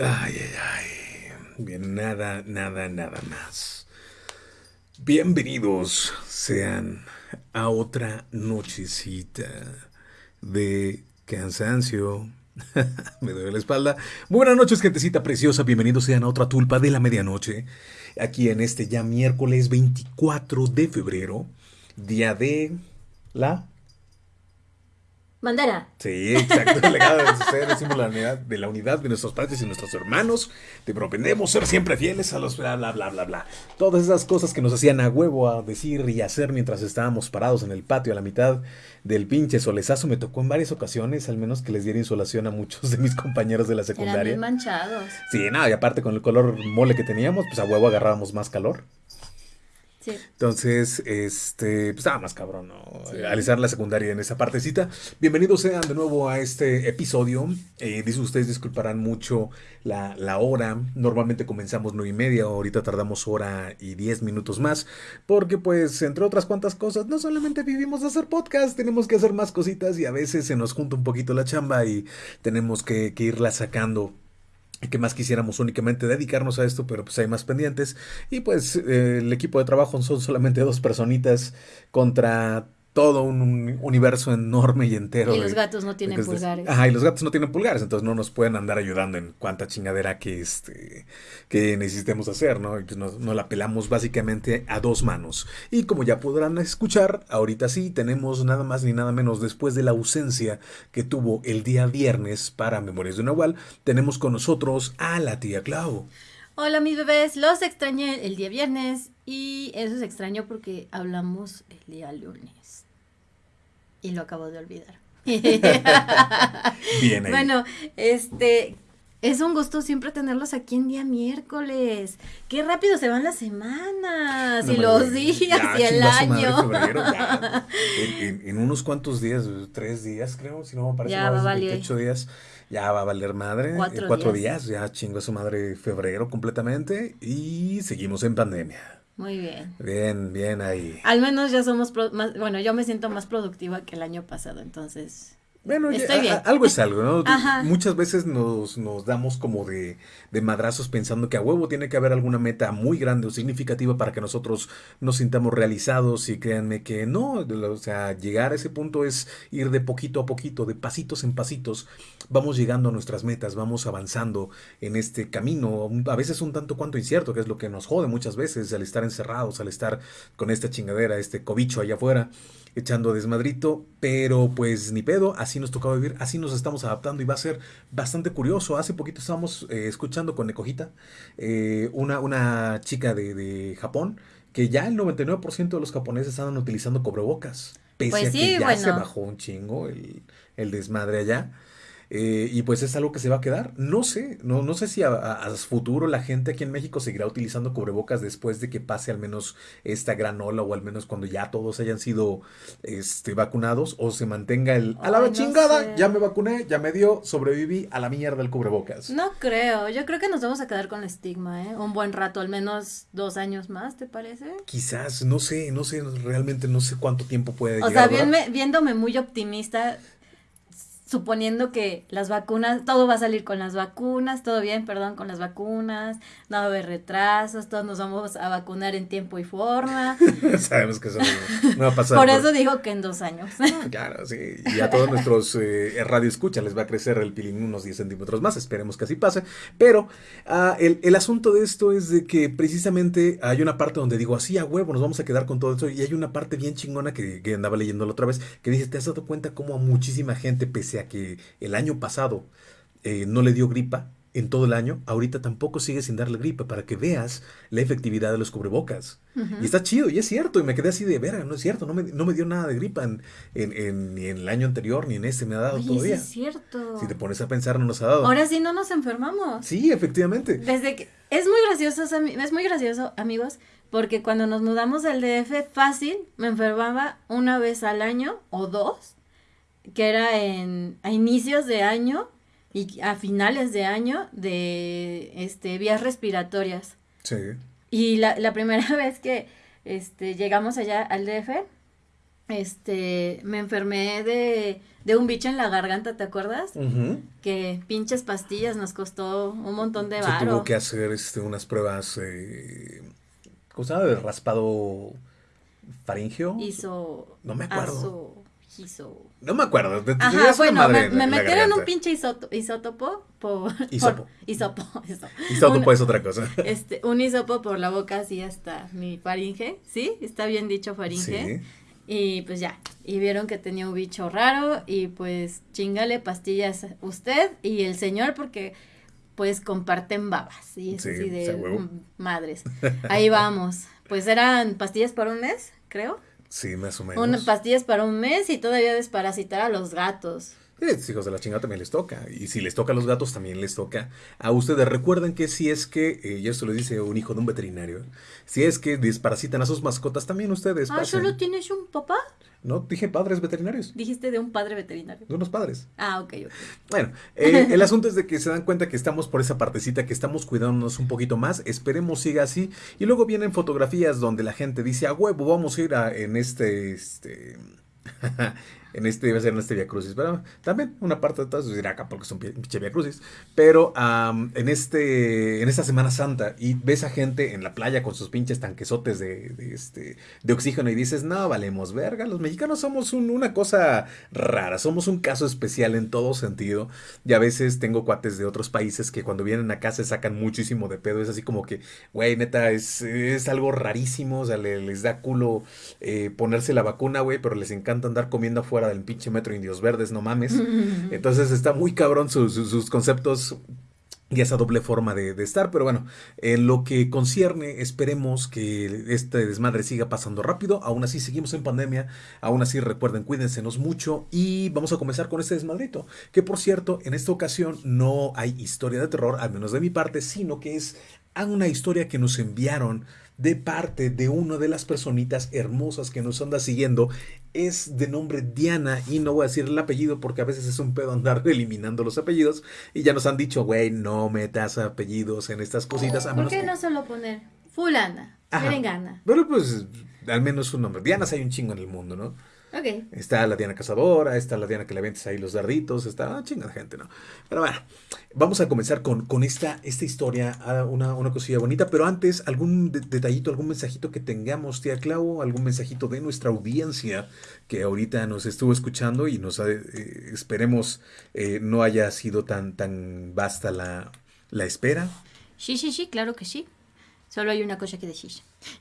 Ay, ay, ay. Bien, nada, nada, nada más. Bienvenidos sean a otra nochecita de cansancio. Me duele la espalda. Buenas noches, gentecita preciosa. Bienvenidos sean a otra tulpa de la medianoche. Aquí en este ya miércoles 24 de febrero, día de la Mandara. Sí, exacto. El legado de decimos la unidad, de la unidad de nuestros padres y nuestros hermanos. Te propendemos ser siempre fieles a los bla, bla, bla, bla, bla. Todas esas cosas que nos hacían a huevo a decir y hacer mientras estábamos parados en el patio a la mitad del pinche solezazo. Me tocó en varias ocasiones, al menos que les diera insolación a muchos de mis compañeros de la secundaria. Eran bien manchados. Sí, nada, y aparte con el color mole que teníamos, pues a huevo agarrábamos más calor. Sí. Entonces, este, pues estaba más cabrón, ¿no? Alisar la secundaria en esa partecita. Bienvenidos sean de nuevo a este episodio. Eh, dice ustedes, disculparán mucho la, la, hora. Normalmente comenzamos nueve y media, ahorita tardamos hora y diez minutos más. Porque, pues, entre otras cuantas cosas, no solamente vivimos de hacer podcast, tenemos que hacer más cositas y a veces se nos junta un poquito la chamba y tenemos que, que irla sacando que más quisiéramos únicamente dedicarnos a esto, pero pues hay más pendientes. Y pues eh, el equipo de trabajo son solamente dos personitas contra todo un universo enorme y entero. Y los gatos no tienen pulgares. Ajá, y los gatos no tienen pulgares, entonces no nos pueden andar ayudando en cuánta chingadera que, este, que necesitemos hacer, ¿no? Pues nos, nos, la pelamos básicamente a dos manos. Y como ya podrán escuchar, ahorita sí tenemos nada más ni nada menos después de la ausencia que tuvo el día viernes para Memorias de Nahual, tenemos con nosotros a la tía Clau. Hola mis bebés, los extrañé el día viernes y eso es extraño porque hablamos el día lunes y lo acabo de olvidar. Bien ahí. Bueno, este, es un gusto siempre tenerlos aquí en día miércoles. Qué rápido se van las semanas No y los días Ya, y el año. febrero, ya. En, en- en unos cuantos días, tres días creo, si no me parece, Ya más, va a valer. 28 días, ya va a valer madre. Cuatro Eh, cuatro días. días, ya chingó a su madre febrero completamente y seguimos en pandemia. Muy bien. Bien, bien ahí. Al menos ya somos pro- más, bueno, yo me siento más productiva que el año pasado, entonces. Bueno, ya, Estoy a- bien. a- algo es algo, ¿no? Ajá. Muchas veces nos, nos damos como de, de madrazos pensando que a huevo tiene que haber alguna meta muy grande o significativa para que nosotros nos sintamos realizados y créanme que no, o sea, llegar a ese punto es ir de poquito a poquito, de pasitos en pasitos, vamos llegando a nuestras metas, vamos avanzando en este camino, a veces un tanto cuanto incierto, que es lo que nos jode muchas veces al estar encerrados, al estar con esta chingadera, este cobicho allá afuera echando desmadrito, pero pues ni pedo, así nos tocaba vivir, así nos estamos adaptando y va a ser bastante curioso. Hace poquito estábamos eh, escuchando con Necojita, eh, una, una chica de, de Japón, que ya el 99% de los japoneses andan utilizando cobrebocas, pese Pues a sí, que ya se bueno. bajó un chingo el, el desmadre allá. Eh, y pues es algo que se va a quedar. No sé, no, no sé si a, futuro la gente aquí en México seguirá utilizando cubrebocas después de que pase al menos esta gran ola o al menos cuando ya todos hayan sido este, vacunados o se mantenga el a la Ay, no chingada, sé. ya me vacuné, ya me dio, sobreviví a la mierda del cubrebocas. No creo, yo creo que nos vamos a quedar con el estigma, ¿eh? Un buen rato, al menos dos años más, ¿te parece? Quizás, no sé, no sé, realmente no sé cuánto tiempo puede O llegar. sea, viéndome muy optimista, suponiendo que las vacunas, todo va a salir con las vacunas, todo bien, perdón, con las vacunas, no va a haber retrasos, todos nos vamos a vacunar en tiempo y forma. Sabemos que eso no, no va a pasar. Por por- eso digo que en dos años. Claro, sí. Y a todos nuestros eh, radio escucha les va a crecer el pilín unos 10 centímetros más. Esperemos que así pase. Pero ah, el, el asunto de esto es de que precisamente hay una parte donde digo, así a huevo, nos vamos a quedar con todo esto. Y hay una parte bien chingona que, que andaba leyendo la otra vez que dice, ¿te has dado cuenta cómo a muchísima gente, pese a que el año pasado eh, no le dio gripa en todo el año, ahorita tampoco sigue sin darle gripa para que veas la efectividad de los cubrebocas? Y está chido, y es cierto, y me quedé así de verga, no es cierto, no me, no me dio nada de gripa en, en- en- ni en el año anterior, ni en este me ha dado Oye, sí todavía. es cierto. Si te pones a pensar, no nos ha dado. Ahora sí no nos enfermamos. Sí, efectivamente. Desde que es muy gracioso, es muy gracioso, amigos, porque cuando nos mudamos al DF fácil me enfermaba una vez al año o dos, que era en a inicios de año y a finales de año de este vías respiratorias. Sí. Y la, la primera vez que este, llegamos allá al DF, este, me enfermé de, de un bicho en la garganta, ¿te acuerdas? Ujú. Que pinches pastillas nos costó un montón de Se tuvo varo. que hacer este, unas pruebas, eh, ¿cómo se llama? De raspado faringeo. Hizo. No me acuerdo. aso- hizo. No me acuerdo. Ajá, bueno, me, metieron un pinche isoto- isótopo por... Hisopo. por- hisopo, eso. Isótopo Un- es otra cosa. Este, un hisopo por la boca así hasta mi faringe, ¿sí? Está bien dicho faringe. Sí. Y pues ya, y vieron que tenía un bicho raro y pues chingale pastillas usted y el señor porque pues comparten babas y es Sí, así de madres. Ahí vamos. Pues eran pastillas para un mes, creo. Sí, más o menos. Una pastillas para un mes y todavía desparasitar a los gatos. Sí, hijos de la chingada también les toca. Y si les toca a los gatos, también les toca a ustedes. Recuerden que si es que, eh, y esto lo dice un hijo de un veterinario, si es que desparasitan a sus mascotas, también ustedes Ah, pasen. ¿solo tienes un papá? No, dije padres veterinarios. Dijiste de un padre veterinario. De unos padres. Ah, ok, ok. Bueno, eh, el asunto es de que se dan cuenta que estamos por esa partecita, que estamos cuidándonos un poquito más. Esperemos siga así. Y luego vienen fotografías donde la gente dice, a huevo, vamos a ir a, en este, este, en este, iba a ser en este Via Crucis. Pero también una parte de todo eso dirá acá porque pi- pinche Via Crucis. Pero en este, en esta Semana Santa y ves a gente en la playa con sus pinches tanquesotes de, este, de oxígeno y dices, no, valemos verga. Los mexicanos somos un- una cosa rara, somos un caso especial en todo sentido. Y a veces tengo cuates de otros países que cuando vienen acá se sacan muchísimo de pedo. Es así como que, güey, neta, es, es algo rarísimo. O sea, le- les da culo eh, ponerse la vacuna, güey, pero les encanta andar comiendo afuera del pinche metro Indios Verdes, no mames. Entonces está muy cabrón sus, sus- sus conceptos y esa doble forma de, de estar. Pero bueno, en lo que concierne, esperemos que este desmadre siga pasando rápido. Aún así, seguimos en pandemia. Aún así, recuerden, cuídensenos mucho. Y vamos a comenzar con este desmadrito. Que por cierto, en esta ocasión no hay historia de terror, al menos de mi parte, sino que es una historia que nos enviaron de parte de una de las personitas hermosas que nos anda siguiendo. Es de nombre Diana y no voy a decir el apellido porque a veces es un pedo andar eliminando los apellidos. Y ya nos han dicho, güey, no metas apellidos en estas cositas. A ¿Por qué que- no solo poner fulana, merengana? Pero pues, al menos un nombre. Dianas hay un chingo en el mundo, ¿no? Ok. Está la Diana Cazadora, está la Diana que le avientes ahí los darditos, está una chinga de gente, ¿no? Pero bueno, vamos a comenzar con, con esta, esta historia, ah, una, una cosilla bonita, pero antes, algún de- detallito, algún mensajito que tengamos, tía Clau, algún mensajito de nuestra audiencia que ahorita nos estuvo escuchando y nos ha- eh, esperemos eh, no haya sido tan, tan vasta la, la espera. Sí, sí, sí, claro que sí. Solo hay una cosa que decir.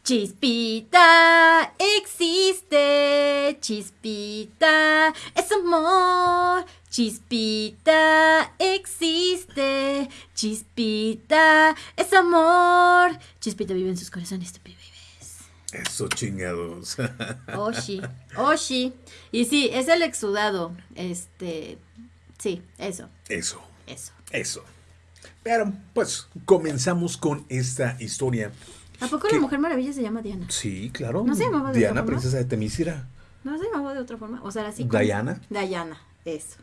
Chispita existe, chispita es amor, chispita existe, chispita es amor, chispita vive en sus corazones, tu bebés. Eso chingados. Oh, sí, oh, sí. Y sí, es el exudado, este, sí, eso, Eso. eso. Eso. Pero, pues, comenzamos con esta historia. ¿A poco la Mujer Maravilla se llama Diana? Sí, claro. ¿No se llamaba de Diana, otra forma? princesa de Temisira. ¿No se llamaba de otra forma? O sea, así como- Diana. Diana, eso.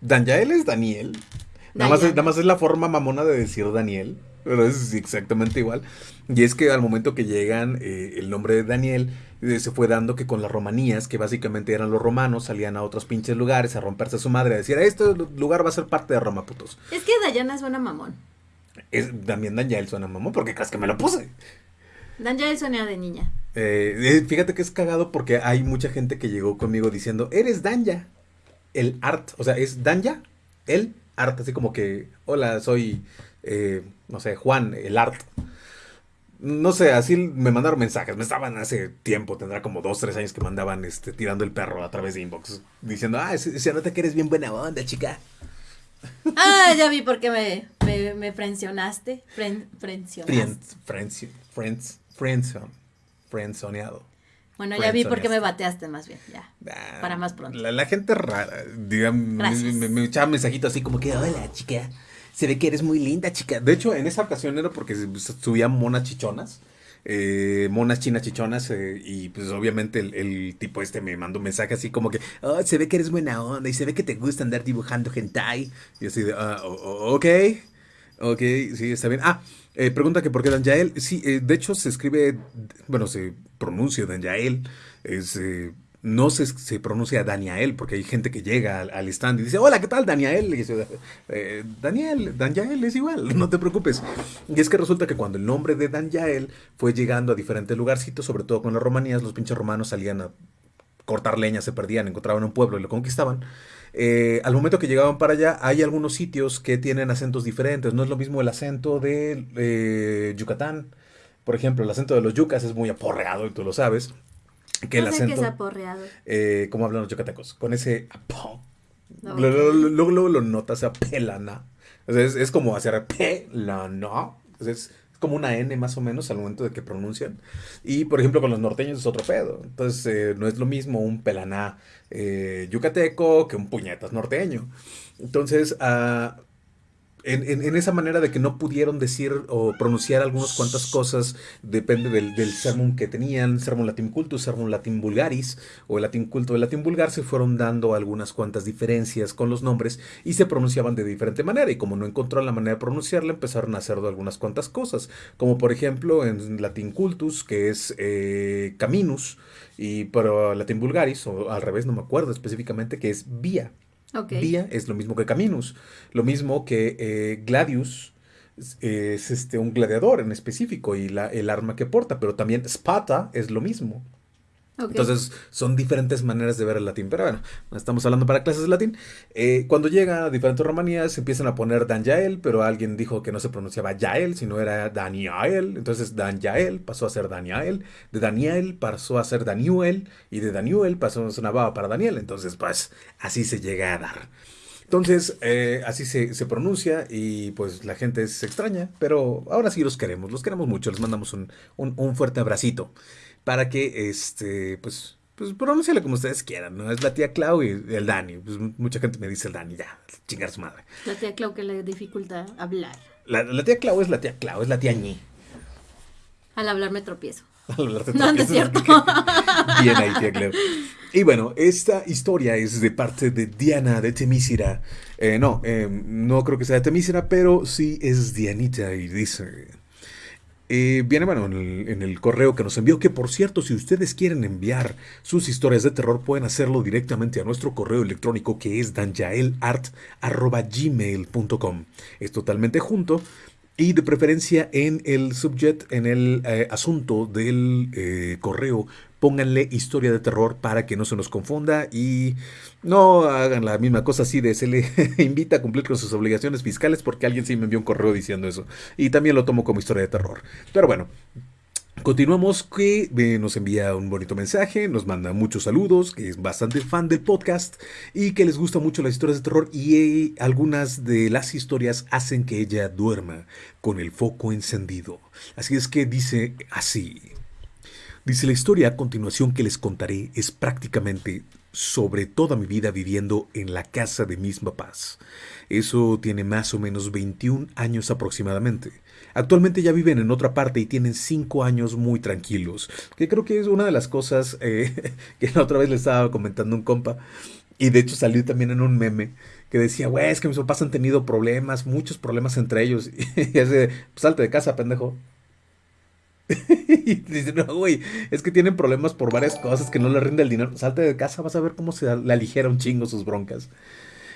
Daniel es Daniel. Nada más, es, nada más es la forma mamona de decir Daniel. Pero es exactamente igual. Y es que al momento que llegan, eh, el nombre de Daniel eh, se fue dando que con las romanías, que básicamente eran los romanos, salían a otros pinches lugares a romperse a su madre, a decir, este lugar va a ser parte de Roma, putos. Es que Diana es buena mamón. Es, también Daniel suena mamón, porque crees que me lo puse. Daniel suena de niña. Eh, eh, fíjate que es cagado porque hay mucha gente que llegó conmigo diciendo, eres Danya, el art, o sea, es Danya, el art, así como que, hola, soy, eh, no sé, Juan, el art. No sé, así me mandaron mensajes, me estaban hace tiempo, tendrá como dos, tres años que mandaban este, tirando el perro a través de inbox, diciendo, ah, se, se nota que eres bien buena onda, chica. Ah, ya vi por qué me, me, me frencionaste. Fren, frencionaste. Friends, friends, friends. Bueno, ya vi por qué me bateaste más bien, ya. Ah, Para más pronto. La, la gente rara, digamos, me, me, me echaba mensajito así como que, hola, chica, se ve que eres muy linda, chica. De hecho, en esa ocasión era porque subían monas chichonas, eh, monas chinas chichonas, eh, y pues obviamente el, tipo este me mandó un mensaje así como que, oh, se ve que eres buena onda y se ve que te gusta andar dibujando hentai. Y así de, ah, o- o- ok, ok, sí, está bien. Ah, eh, pregunta que por qué Danjael. Sí, eh, de hecho se escribe, bueno, se pronuncia Danjael. Es, no se, pronuncia Daniel, porque hay gente que llega al, stand y dice, hola, ¿qué tal, Daniel? Y dice, eh, Daniel, Daniel es igual, no te preocupes. Y es que resulta que cuando el nombre de Daniel fue llegando a diferentes lugarcitos, sobre todo con las romanías, los pinches romanos salían a cortar leña, se perdían, encontraban un pueblo y lo conquistaban. Eh, al momento que llegaban para allá, hay algunos sitios que tienen acentos diferentes. No es lo mismo el acento de eh, Yucatán. Por ejemplo, el acento de los yucas es muy aporreado y tú lo sabes que el acento. Que es aporreado. Eh, como hablan los yucatecos, con ese Luego, luego, lo notas, a pelana. Es, es como hacer pelana. Es, como una N más o menos al momento de que pronuncian. Y por ejemplo con los norteños es otro pedo. Entonces eh, no es lo mismo un pelaná eh, yucateco que un puñetas norteño. Entonces, uh, en, esa manera de que no pudieron decir o pronunciar algunas cuantas cosas, depende del, del sermón que tenían, sermón latin cultus, sermón latin vulgaris, o el latín culto, el latín vulgar, se fueron dando algunas cuantas diferencias con los nombres y se pronunciaban de diferente manera. Y como no encontró la manera de pronunciarla, empezaron a hacer de algunas cuantas cosas, como por ejemplo en latín cultus, que es eh, caminus, y pero latín vulgaris, o al revés, no me acuerdo específicamente, que es vía. Vía es lo mismo que Caminus. Lo mismo que eh, Gladius es este, un gladiador en específico y la, el arma que porta, pero también Spata es lo mismo. Entonces, son diferentes maneras de ver el latín. Pero bueno, estamos hablando para clases de latín. Eh, cuando llega a diferentes romanías, se empiezan a poner Dan Yael, pero alguien dijo que no se pronunciaba Yael, sino era Daniel. Entonces, Dan Yael pasó a ser Daniel. De Daniel pasó a ser Daniel. Y de Daniel pasó a ser baba para Daniel. Entonces, pues, así se llega a dar. Entonces, eh, así se, pronuncia y pues la gente se extraña, pero ahora sí los queremos, los queremos mucho, les mandamos un, un, un fuerte abracito para que, este, pues, pues pronúnciale como ustedes quieran, ¿no? Es la tía Clau y el Dani. Pues mucha gente me dice el Dani, ya, chingar su madre. La tía Clau que le dificulta hablar. La, tía Clau es la tía Clau, es la tía Ñi. Al hablar me tropiezo. Al hablar te tropiezo. No, no es cierto. Bien ahí, tía Clau. Y bueno, esta historia es de parte de Diana de Temísira. Eh, no, eh, no creo que sea de Temísira, pero sí es Dianita y dice... Eh, viene, bueno, en el, correo que nos envió, que por cierto, si ustedes quieren enviar sus historias de terror, pueden hacerlo directamente a nuestro correo electrónico que es danjaelart.gmail.com. Es totalmente junto y de preferencia en el subject, en el eh, asunto del eh, correo, pónganle historia de terror para que no se nos confunda y no hagan la misma cosa así de se le invita a cumplir con sus obligaciones fiscales porque alguien sí me envió un correo diciendo eso. Y también lo tomo como historia de terror. Pero bueno, Continuamos que eh, nos envía un bonito mensaje, nos manda muchos saludos, que es bastante fan del podcast y que les gusta mucho las historias de terror y eh, algunas de las historias hacen que ella duerma con el foco encendido. Así es que dice así. Dice la historia a continuación que les contaré es prácticamente sobre toda mi vida viviendo en la casa de mis papás. Eso tiene más o menos 21 años aproximadamente. Actualmente ya viven en otra parte y tienen 5 años muy tranquilos, que creo que es una de las cosas eh, que la otra vez le estaba comentando un compa. Y de hecho salió también en un meme que decía, güey, es que mis papás han tenido problemas, muchos problemas entre ellos. Y hace, pues salte de casa, pendejo. y dice, no, güey, es que tienen problemas por varias cosas, que no le rinde el dinero. Salte de casa, vas a ver cómo se le aligera un chingo sus broncas.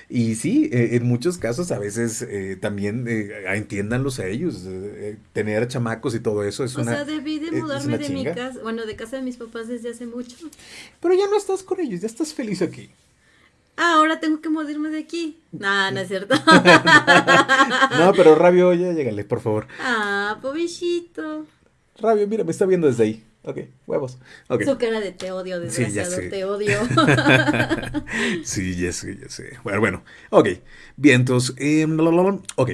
Y sí, eh, en muchos casos a veces eh, también eh, entiéndanlos a ellos, eh, tener chamacos y todo eso es una... O sea, debí de mudarme de mi casa, bueno, de casa de mis papás desde hace mucho. Pero ya no estás con ellos, ya estás feliz aquí. Ah, ahora tengo que mudarme de aquí. No, no es cierto. no, pero Rabio, ya llégale, por favor. Ah, pobrecito. Rabio, mira, me está viendo desde ahí. Ok, huevos. Okay. Su cara de te odio, desgraciado, te odio. sí, ya sé, ya sé. Bueno, bueno. Ok, bien, entonces, eh, ok.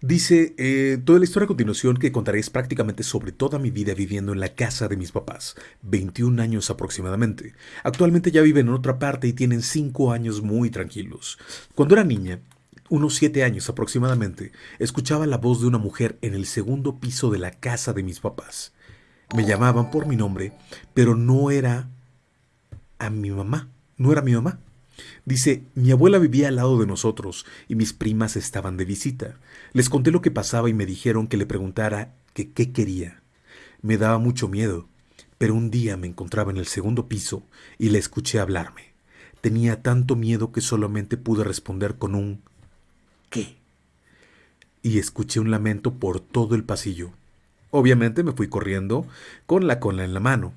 Dice, eh, toda la historia a continuación que contaré es prácticamente sobre toda mi vida viviendo en la casa de mis papás, 21 años aproximadamente. Actualmente ya viven en otra parte y tienen 5 años muy tranquilos. Cuando era niña, unos 7 años aproximadamente, escuchaba la voz de una mujer en el segundo piso de la casa de mis papás. Me llamaban por mi nombre, pero no era a mi mamá, no era mi mamá. Dice, mi abuela vivía al lado de nosotros y mis primas estaban de visita. Les conté lo que pasaba y me dijeron que le preguntara que qué quería. Me daba mucho miedo, Pero un día me encontraba en el segundo piso y la escuché hablarme. Tenía tanto miedo que solamente pude responder con un ¿qué? Y escuché un lamento por todo el pasillo. Obviamente me fui corriendo con la cola en la mano.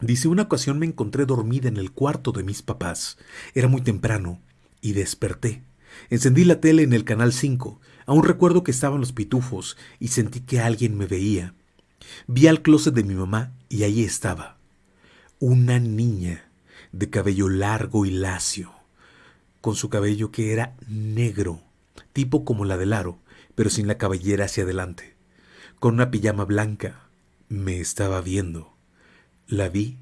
Dice, una ocasión me encontré dormida en el cuarto de mis papás. Era muy temprano y desperté. Encendí la tele en el canal 5. Aún recuerdo que estaban los pitufos y sentí que alguien me veía. Vi al closet de mi mamá y ahí estaba. Una niña de cabello largo y lacio, con su cabello que era negro, tipo como la del aro, pero sin la cabellera hacia adelante, con una pijama blanca. Me estaba viendo. La vi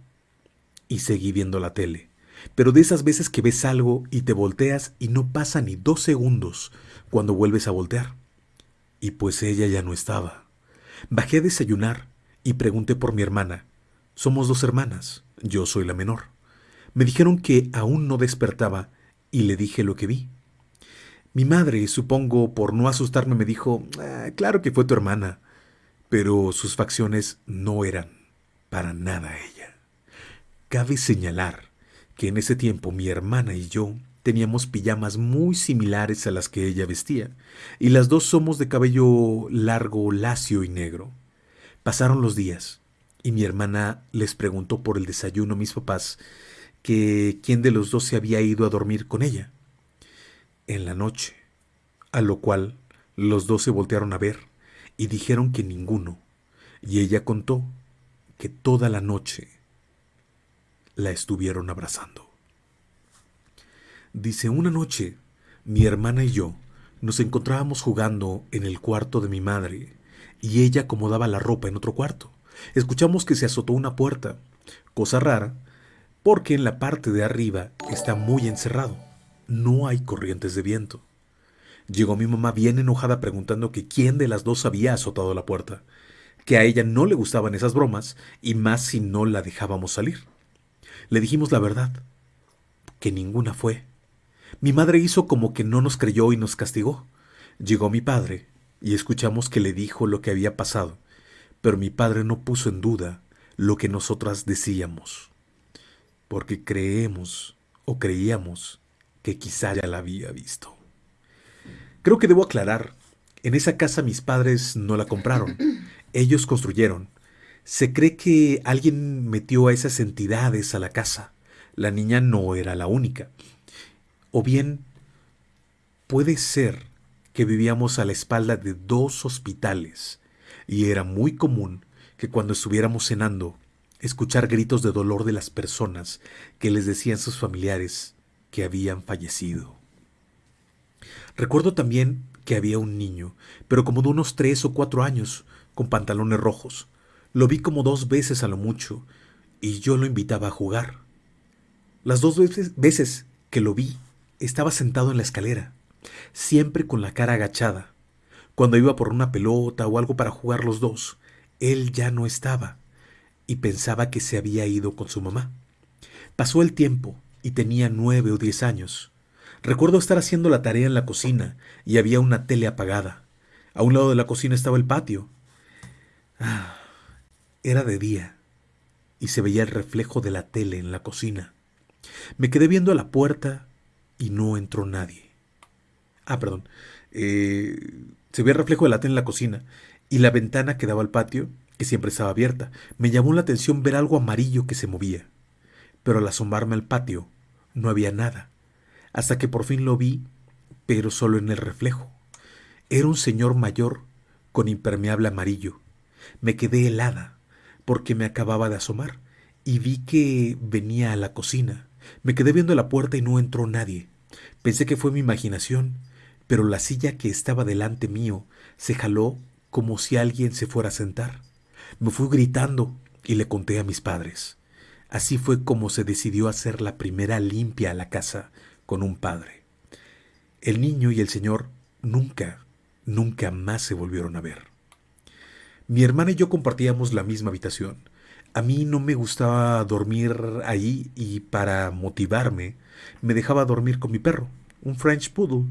y seguí viendo la tele. Pero de esas veces que ves algo y te volteas y no pasa ni dos segundos cuando vuelves a voltear. Y pues ella ya no estaba. Bajé a desayunar y pregunté por mi hermana. Somos dos hermanas, yo soy la menor. Me dijeron que aún no despertaba y le dije lo que vi. Mi madre, supongo por no asustarme, me dijo, ah, claro que fue tu hermana, pero sus facciones no eran para nada ella. Cabe señalar que en ese tiempo mi hermana y yo teníamos pijamas muy similares a las que ella vestía, y las dos somos de cabello largo, lacio y negro. Pasaron los días, y mi hermana les preguntó por el desayuno a mis papás que quién de los dos se había ido a dormir con ella. En la noche, a lo cual los dos se voltearon a ver y dijeron que ninguno, y ella contó que toda la noche la estuvieron abrazando. Dice, una noche, mi hermana y yo nos encontrábamos jugando en el cuarto de mi madre y ella acomodaba la ropa en otro cuarto. Escuchamos que se azotó una puerta, cosa rara, porque en la parte de arriba está muy encerrado. No hay corrientes de viento. Llegó mi mamá bien enojada preguntando que quién de las dos había azotado la puerta, que a ella no le gustaban esas bromas y más si no la dejábamos salir. Le dijimos la verdad, que ninguna fue. Mi madre hizo como que no nos creyó y nos castigó. Llegó mi padre y escuchamos que le dijo lo que había pasado, pero mi padre no puso en duda lo que nosotras decíamos porque creemos o creíamos que quizá ya la había visto. Creo que debo aclarar, en esa casa mis padres no la compraron, ellos construyeron. Se cree que alguien metió a esas entidades a la casa. La niña no era la única. O bien, puede ser que vivíamos a la espalda de dos hospitales y era muy común que cuando estuviéramos cenando escuchar gritos de dolor de las personas que les decían sus familiares que habían fallecido. Recuerdo también que había un niño, pero como de unos tres o cuatro años, con pantalones rojos. Lo vi como dos veces a lo mucho, y yo lo invitaba a jugar. Las dos veces, que lo vi, estaba sentado en la escalera, siempre con la cara agachada. Cuando iba por una pelota o algo para jugar los dos, él ya no estaba y pensaba que se había ido con su mamá. Pasó el tiempo y tenía nueve o diez años. Recuerdo estar haciendo la tarea en la cocina y había una tele apagada. A un lado de la cocina estaba el patio. Ah, era de día y se veía el reflejo de la tele en la cocina. Me quedé viendo a la puerta y no entró nadie. Ah, perdón. Eh, se veía el reflejo de la tele en la cocina y la ventana que daba al patio que siempre estaba abierta. Me llamó la atención ver algo amarillo que se movía. Pero al asomarme al patio, no había nada, hasta que por fin lo vi, pero solo en el reflejo. Era un señor mayor con impermeable amarillo. Me quedé helada, porque me acababa de asomar, y vi que venía a la cocina. Me quedé viendo la puerta y no entró nadie. Pensé que fue mi imaginación, pero la silla que estaba delante mío se jaló como si alguien se fuera a sentar. Me fui gritando y le conté a mis padres. Así fue como se decidió hacer la primera limpia a la casa con un padre. El niño y el señor nunca, nunca más se volvieron a ver. Mi hermana y yo compartíamos la misma habitación. A mí no me gustaba dormir ahí y para motivarme me dejaba dormir con mi perro, un French Poodle.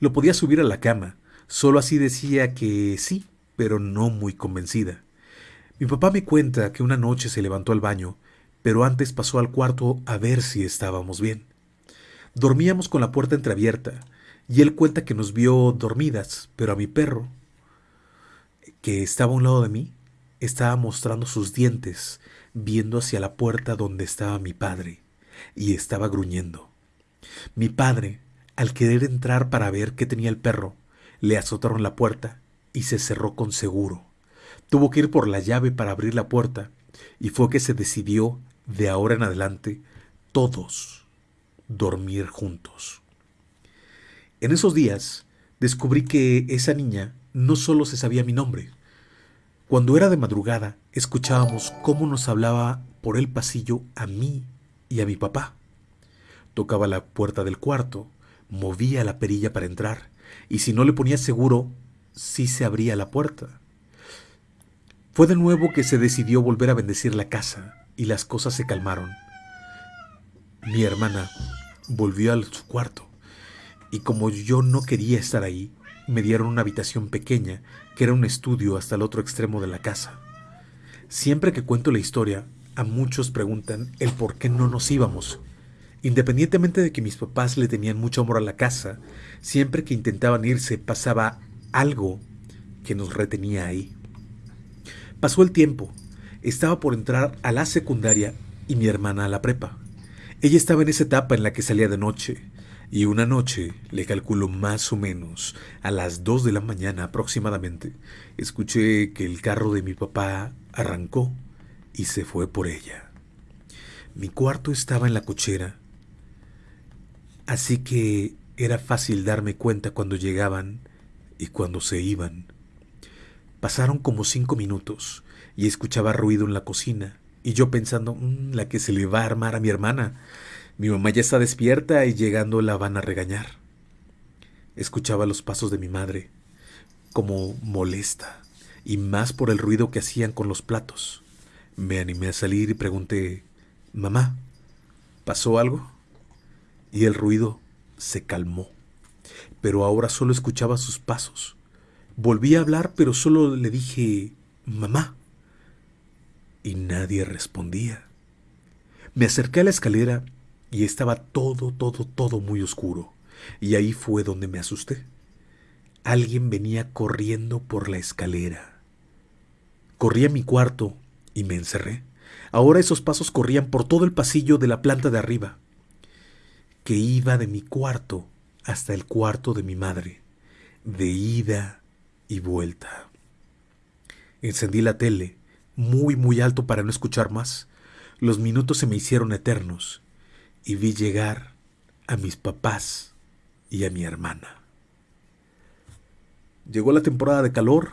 Lo podía subir a la cama, solo así decía que sí, pero no muy convencida. Mi papá me cuenta que una noche se levantó al baño, pero antes pasó al cuarto a ver si estábamos bien. Dormíamos con la puerta entreabierta, y él cuenta que nos vio dormidas, pero a mi perro, que estaba a un lado de mí, estaba mostrando sus dientes, viendo hacia la puerta donde estaba mi padre, y estaba gruñendo. Mi padre, al querer entrar para ver qué tenía el perro, le azotaron la puerta y se cerró con seguro. Tuvo que ir por la llave para abrir la puerta y fue que se decidió, de ahora en adelante, todos dormir juntos. En esos días descubrí que esa niña no solo se sabía mi nombre. Cuando era de madrugada, escuchábamos cómo nos hablaba por el pasillo a mí y a mi papá. Tocaba la puerta del cuarto, movía la perilla para entrar, y si no le ponía seguro, sí se abría la puerta. Fue de nuevo que se decidió volver a bendecir la casa y las cosas se calmaron. Mi hermana volvió a su cuarto y como yo no quería estar ahí, me dieron una habitación pequeña que era un estudio hasta el otro extremo de la casa. Siempre que cuento la historia, a muchos preguntan el por qué no nos íbamos. Independientemente de que mis papás le tenían mucho amor a la casa, siempre que intentaban irse pasaba algo que nos retenía ahí. Pasó el tiempo. Estaba por entrar a la secundaria y mi hermana a la prepa. Ella estaba en esa etapa en la que salía de noche, y una noche, le calculo más o menos, a las dos de la mañana aproximadamente, escuché que el carro de mi papá arrancó y se fue por ella. Mi cuarto estaba en la cochera, así que era fácil darme cuenta cuando llegaban y cuando se iban. Pasaron como cinco minutos y escuchaba ruido en la cocina y yo pensando, mm, la que se le va a armar a mi hermana. Mi mamá ya está despierta y llegando la van a regañar. Escuchaba los pasos de mi madre, como molesta, y más por el ruido que hacían con los platos. Me animé a salir y pregunté, Mamá, ¿pasó algo? Y el ruido se calmó, pero ahora solo escuchaba sus pasos. Volví a hablar, pero solo le dije, mamá. Y nadie respondía. Me acerqué a la escalera y estaba todo, todo, todo muy oscuro. Y ahí fue donde me asusté. Alguien venía corriendo por la escalera. Corrí a mi cuarto y me encerré. Ahora esos pasos corrían por todo el pasillo de la planta de arriba, que iba de mi cuarto hasta el cuarto de mi madre, de ida y vuelta. Encendí la tele, muy muy alto para no escuchar más. Los minutos se me hicieron eternos y vi llegar a mis papás y a mi hermana. Llegó la temporada de calor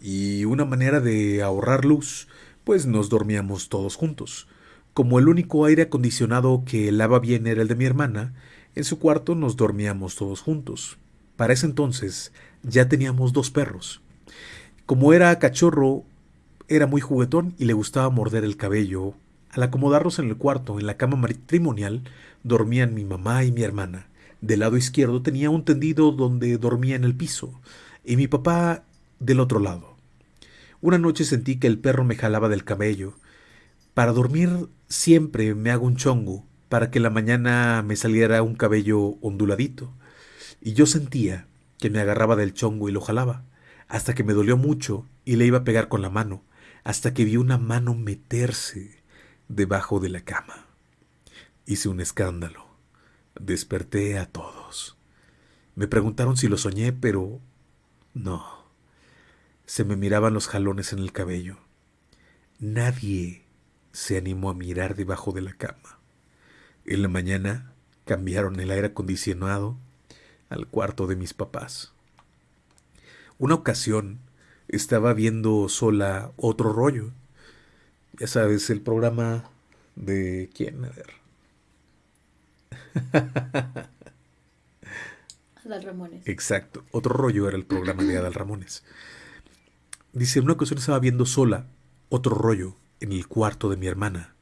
y una manera de ahorrar luz, pues nos dormíamos todos juntos. Como el único aire acondicionado que lava bien era el de mi hermana, en su cuarto nos dormíamos todos juntos. Para ese entonces ya teníamos dos perros. Como era cachorro, era muy juguetón y le gustaba morder el cabello. Al acomodarnos en el cuarto, en la cama matrimonial, dormían mi mamá y mi hermana. Del lado izquierdo tenía un tendido donde dormía en el piso, y mi papá del otro lado. Una noche sentí que el perro me jalaba del cabello. Para dormir siempre me hago un chongo, para que la mañana me saliera un cabello onduladito. Y yo sentía que me agarraba del chongo y lo jalaba, hasta que me dolió mucho y le iba a pegar con la mano, hasta que vi una mano meterse debajo de la cama. Hice un escándalo. Desperté a todos. Me preguntaron si lo soñé, pero no. Se me miraban los jalones en el cabello. Nadie se animó a mirar debajo de la cama. En la mañana cambiaron el aire acondicionado al cuarto de mis papás. Una ocasión estaba viendo sola otro rollo. Ya sabes, el programa de quién, a ver. Adal Ramones. Exacto, otro rollo era el programa de Adal Ramones. Dice, una ocasión estaba viendo sola otro rollo en el cuarto de mi hermana.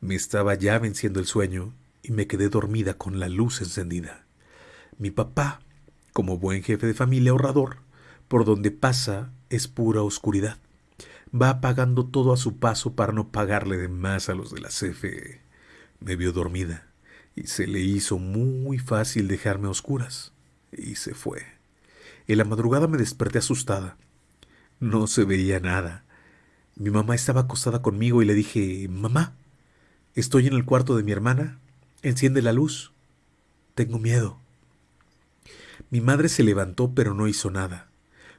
Me estaba ya venciendo el sueño y me quedé dormida con la luz encendida. Mi papá, como buen jefe de familia ahorrador, por donde pasa es pura oscuridad. va pagando todo a su paso para no pagarle de más a los de la CFE. Me vio dormida y se le hizo muy fácil dejarme a oscuras y se fue. En la madrugada me desperté asustada. No se veía nada. Mi mamá estaba acostada conmigo y le dije, Mamá, estoy en el cuarto de mi hermana. Enciende la luz. Tengo miedo. Mi madre se levantó pero no hizo nada.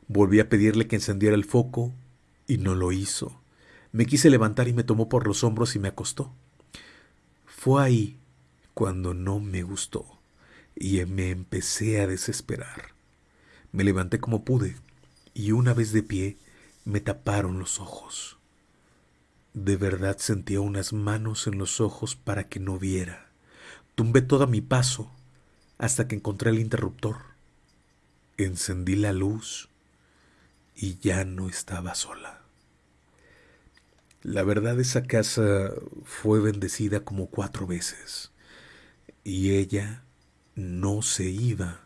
Volví a pedirle que encendiera el foco y no lo hizo. Me quise levantar y me tomó por los hombros y me acostó. Fue ahí cuando no me gustó y me empecé a desesperar. Me levanté como pude y una vez de pie me taparon los ojos. De verdad sentía unas manos en los ojos para que no viera. Tumbé todo mi paso hasta que encontré el interruptor. Encendí la luz y ya no estaba sola. La verdad esa casa fue bendecida como cuatro veces y ella no se iba.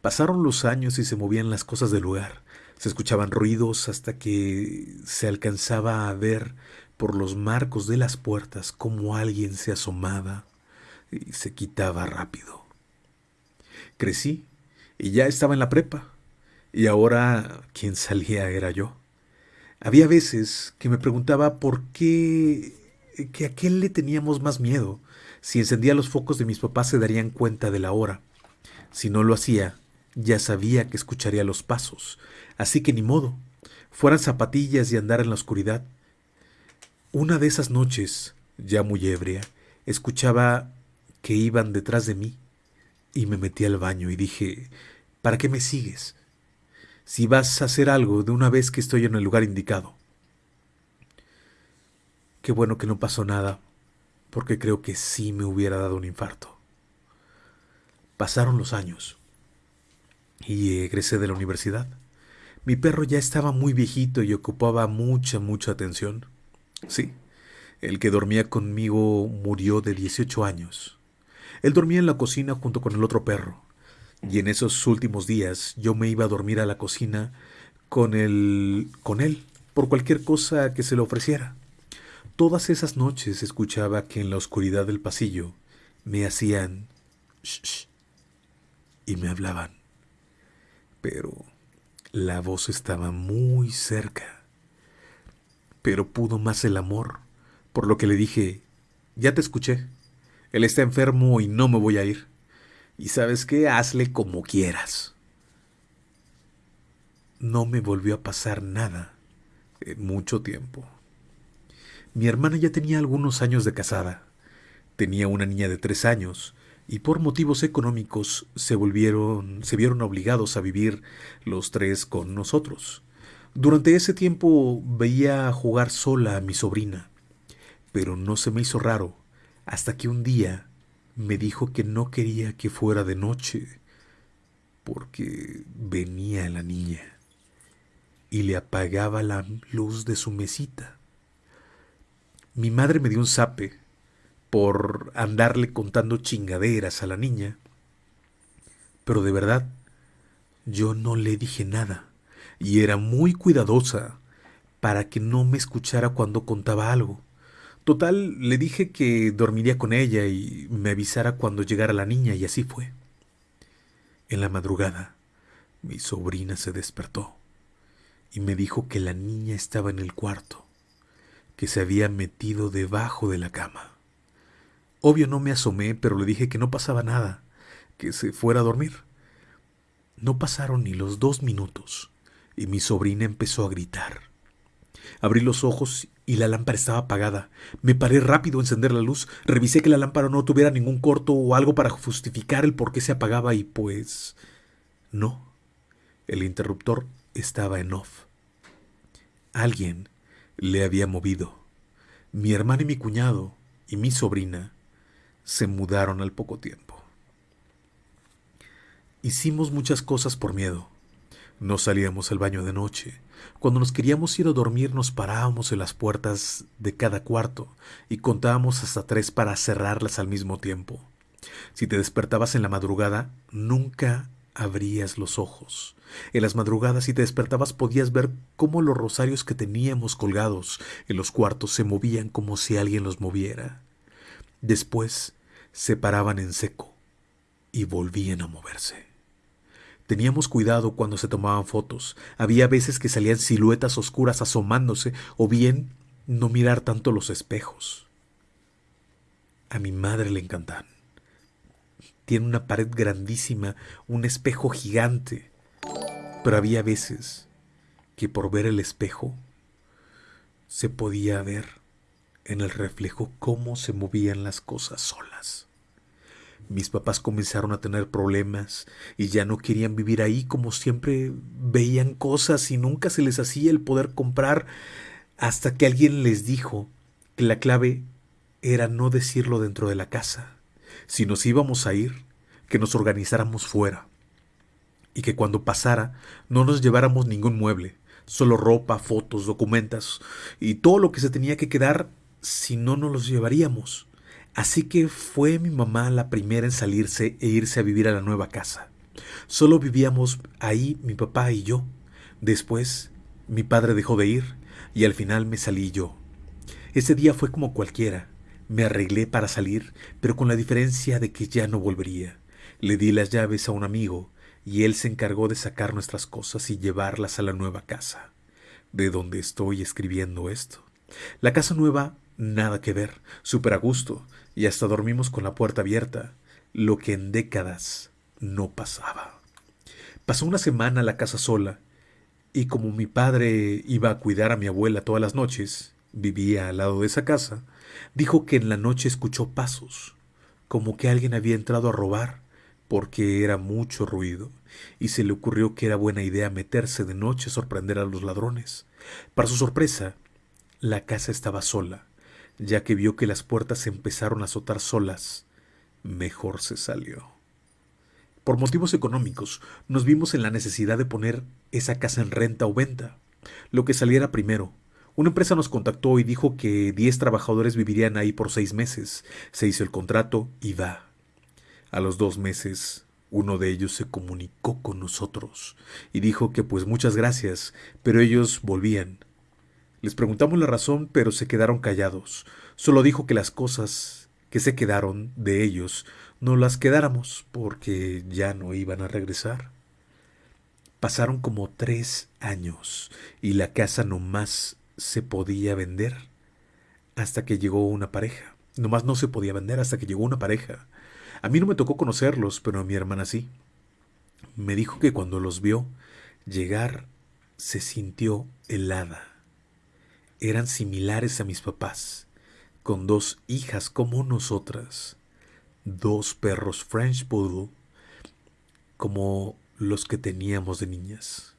Pasaron los años y se movían las cosas del lugar. Se escuchaban ruidos hasta que se alcanzaba a ver por los marcos de las puertas como alguien se asomaba y se quitaba rápido. Crecí y ya estaba en la prepa. Y ahora quien salía era yo. Había veces que me preguntaba por qué que a qué le teníamos más miedo. Si encendía los focos de mis papás se darían cuenta de la hora. Si no lo hacía, ya sabía que escucharía los pasos. Así que ni modo. Fueran zapatillas y andar en la oscuridad. Una de esas noches, ya muy ebria, escuchaba que iban detrás de mí y me metí al baño y dije, ¿para qué me sigues? Si vas a hacer algo de una vez que estoy en el lugar indicado. Qué bueno que no pasó nada, porque creo que sí me hubiera dado un infarto. Pasaron los años y egresé de la universidad. Mi perro ya estaba muy viejito y ocupaba mucha, mucha atención. Sí, el que dormía conmigo murió de 18 años. Él dormía en la cocina junto con el otro perro. Y en esos últimos días yo me iba a dormir a la cocina con él, con él, por cualquier cosa que se le ofreciera. Todas esas noches escuchaba que en la oscuridad del pasillo me hacían shh, y me hablaban. Pero la voz estaba muy cerca. Pero pudo más el amor, por lo que le dije, ya te escuché. Él está enfermo y no me voy a ir. Y sabes qué, hazle como quieras. No me volvió a pasar nada en mucho tiempo. Mi hermana ya tenía algunos años de casada. Tenía una niña de tres años y por motivos económicos se volvieron, se vieron obligados a vivir los tres con nosotros. Durante ese tiempo veía jugar sola a mi sobrina, pero no se me hizo raro hasta que un día me dijo que no quería que fuera de noche porque venía la niña y le apagaba la luz de su mesita. Mi madre me dio un zape por andarle contando chingaderas a la niña, pero de verdad yo no le dije nada y era muy cuidadosa para que no me escuchara cuando contaba algo. Total, le dije que dormiría con ella y me avisara cuando llegara la niña, y así fue. En la madrugada, mi sobrina se despertó y me dijo que la niña estaba en el cuarto, que se había metido debajo de la cama. Obvio no me asomé, pero le dije que no pasaba nada, que se fuera a dormir. No pasaron ni los dos minutos y mi sobrina empezó a gritar. Abrí los ojos y la lámpara estaba apagada. Me paré rápido a encender la luz, revisé que la lámpara no tuviera ningún corto o algo para justificar el por qué se apagaba y pues... no. El interruptor estaba en off. Alguien le había movido. Mi hermana y mi cuñado y mi sobrina se mudaron al poco tiempo. Hicimos muchas cosas por miedo. No salíamos al baño de noche. Cuando nos queríamos ir a dormir nos parábamos en las puertas de cada cuarto y contábamos hasta tres para cerrarlas al mismo tiempo. Si te despertabas en la madrugada, nunca abrías los ojos. En las madrugadas si te despertabas podías ver cómo los rosarios que teníamos colgados en los cuartos se movían como si alguien los moviera. Después se paraban en seco y volvían a moverse. Teníamos cuidado cuando se tomaban fotos. Había veces que salían siluetas oscuras asomándose o bien no mirar tanto los espejos. A mi madre le encantan. Tiene una pared grandísima, un espejo gigante. Pero había veces que por ver el espejo se podía ver en el reflejo cómo se movían las cosas solas. Mis papás comenzaron a tener problemas y ya no querían vivir ahí como siempre veían cosas y nunca se les hacía el poder comprar hasta que alguien les dijo que la clave era no decirlo dentro de la casa. Si nos íbamos a ir, que nos organizáramos fuera y que cuando pasara no nos lleváramos ningún mueble, solo ropa, fotos, documentos y todo lo que se tenía que quedar si no nos los llevaríamos. Así que fue mi mamá la primera en salirse e irse a vivir a la nueva casa. Solo vivíamos ahí mi papá y yo. Después, mi padre dejó de ir y al final me salí yo. Ese día fue como cualquiera. Me arreglé para salir, pero con la diferencia de que ya no volvería. Le di las llaves a un amigo y él se encargó de sacar nuestras cosas y llevarlas a la nueva casa, de donde estoy escribiendo esto. La casa nueva, nada que ver, súper a gusto, y hasta dormimos con la puerta abierta, lo que en décadas no pasaba. Pasó una semana la casa sola, y como mi padre iba a cuidar a mi abuela todas las noches, vivía al lado de esa casa, dijo que en la noche escuchó pasos, como que alguien había entrado a robar, porque era mucho ruido, y se le ocurrió que era buena idea meterse de noche a sorprender a los ladrones. Para su sorpresa, la casa estaba sola, ya que vio que las puertas empezaron a azotar solas, mejor se salió. Por motivos económicos, nos vimos en la necesidad de poner esa casa en renta o venta, lo que saliera primero. Una empresa nos contactó y dijo que diez trabajadores vivirían ahí por seis meses. Se hizo el contrato y va. A los dos meses, uno de ellos se comunicó con nosotros y dijo que pues muchas gracias, pero ellos volvían. Les preguntamos la razón, pero se quedaron callados. Solo dijo que las cosas que se quedaron de ellos no las quedáramos porque ya no iban a regresar. Pasaron como tres años y la casa no más se podía vender hasta que llegó una pareja. Nomás no se podía vender hasta que llegó una pareja. A mí no me tocó conocerlos, pero a mi hermana sí. Me dijo que cuando los vio llegar se sintió helada eran similares a mis papás, con dos hijas como nosotras, dos perros French Poodle como los que teníamos de niñas.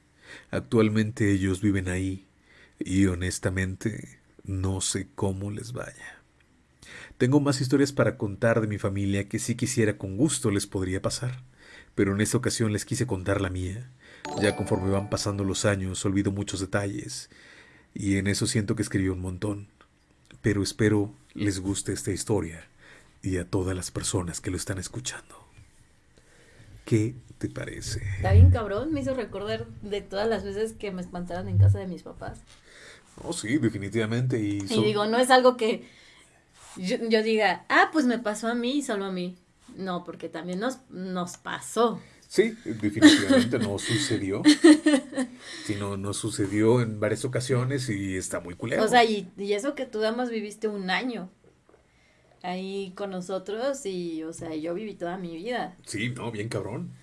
Actualmente ellos viven ahí y honestamente no sé cómo les vaya. Tengo más historias para contar de mi familia que si quisiera con gusto les podría pasar, pero en esta ocasión les quise contar la mía. Ya conforme van pasando los años olvido muchos detalles y en eso siento que escribí un montón. Pero espero les guste esta historia y a todas las personas que lo están escuchando. ¿Qué te parece? Está bien cabrón, me hizo recordar de todas las veces que me espantaron en casa de mis papás. Oh, sí, definitivamente. Y, y digo, no es algo que yo, yo, diga, ah, pues me pasó a mí y solo a mí. No, porque también nos, nos pasó. Sí, definitivamente no sucedió. Sino no sucedió en varias ocasiones y está muy culero. O sea, y, eso que tú damas viviste un año ahí con nosotros y, o sea, yo viví toda mi vida. Sí, no, bien cabrón.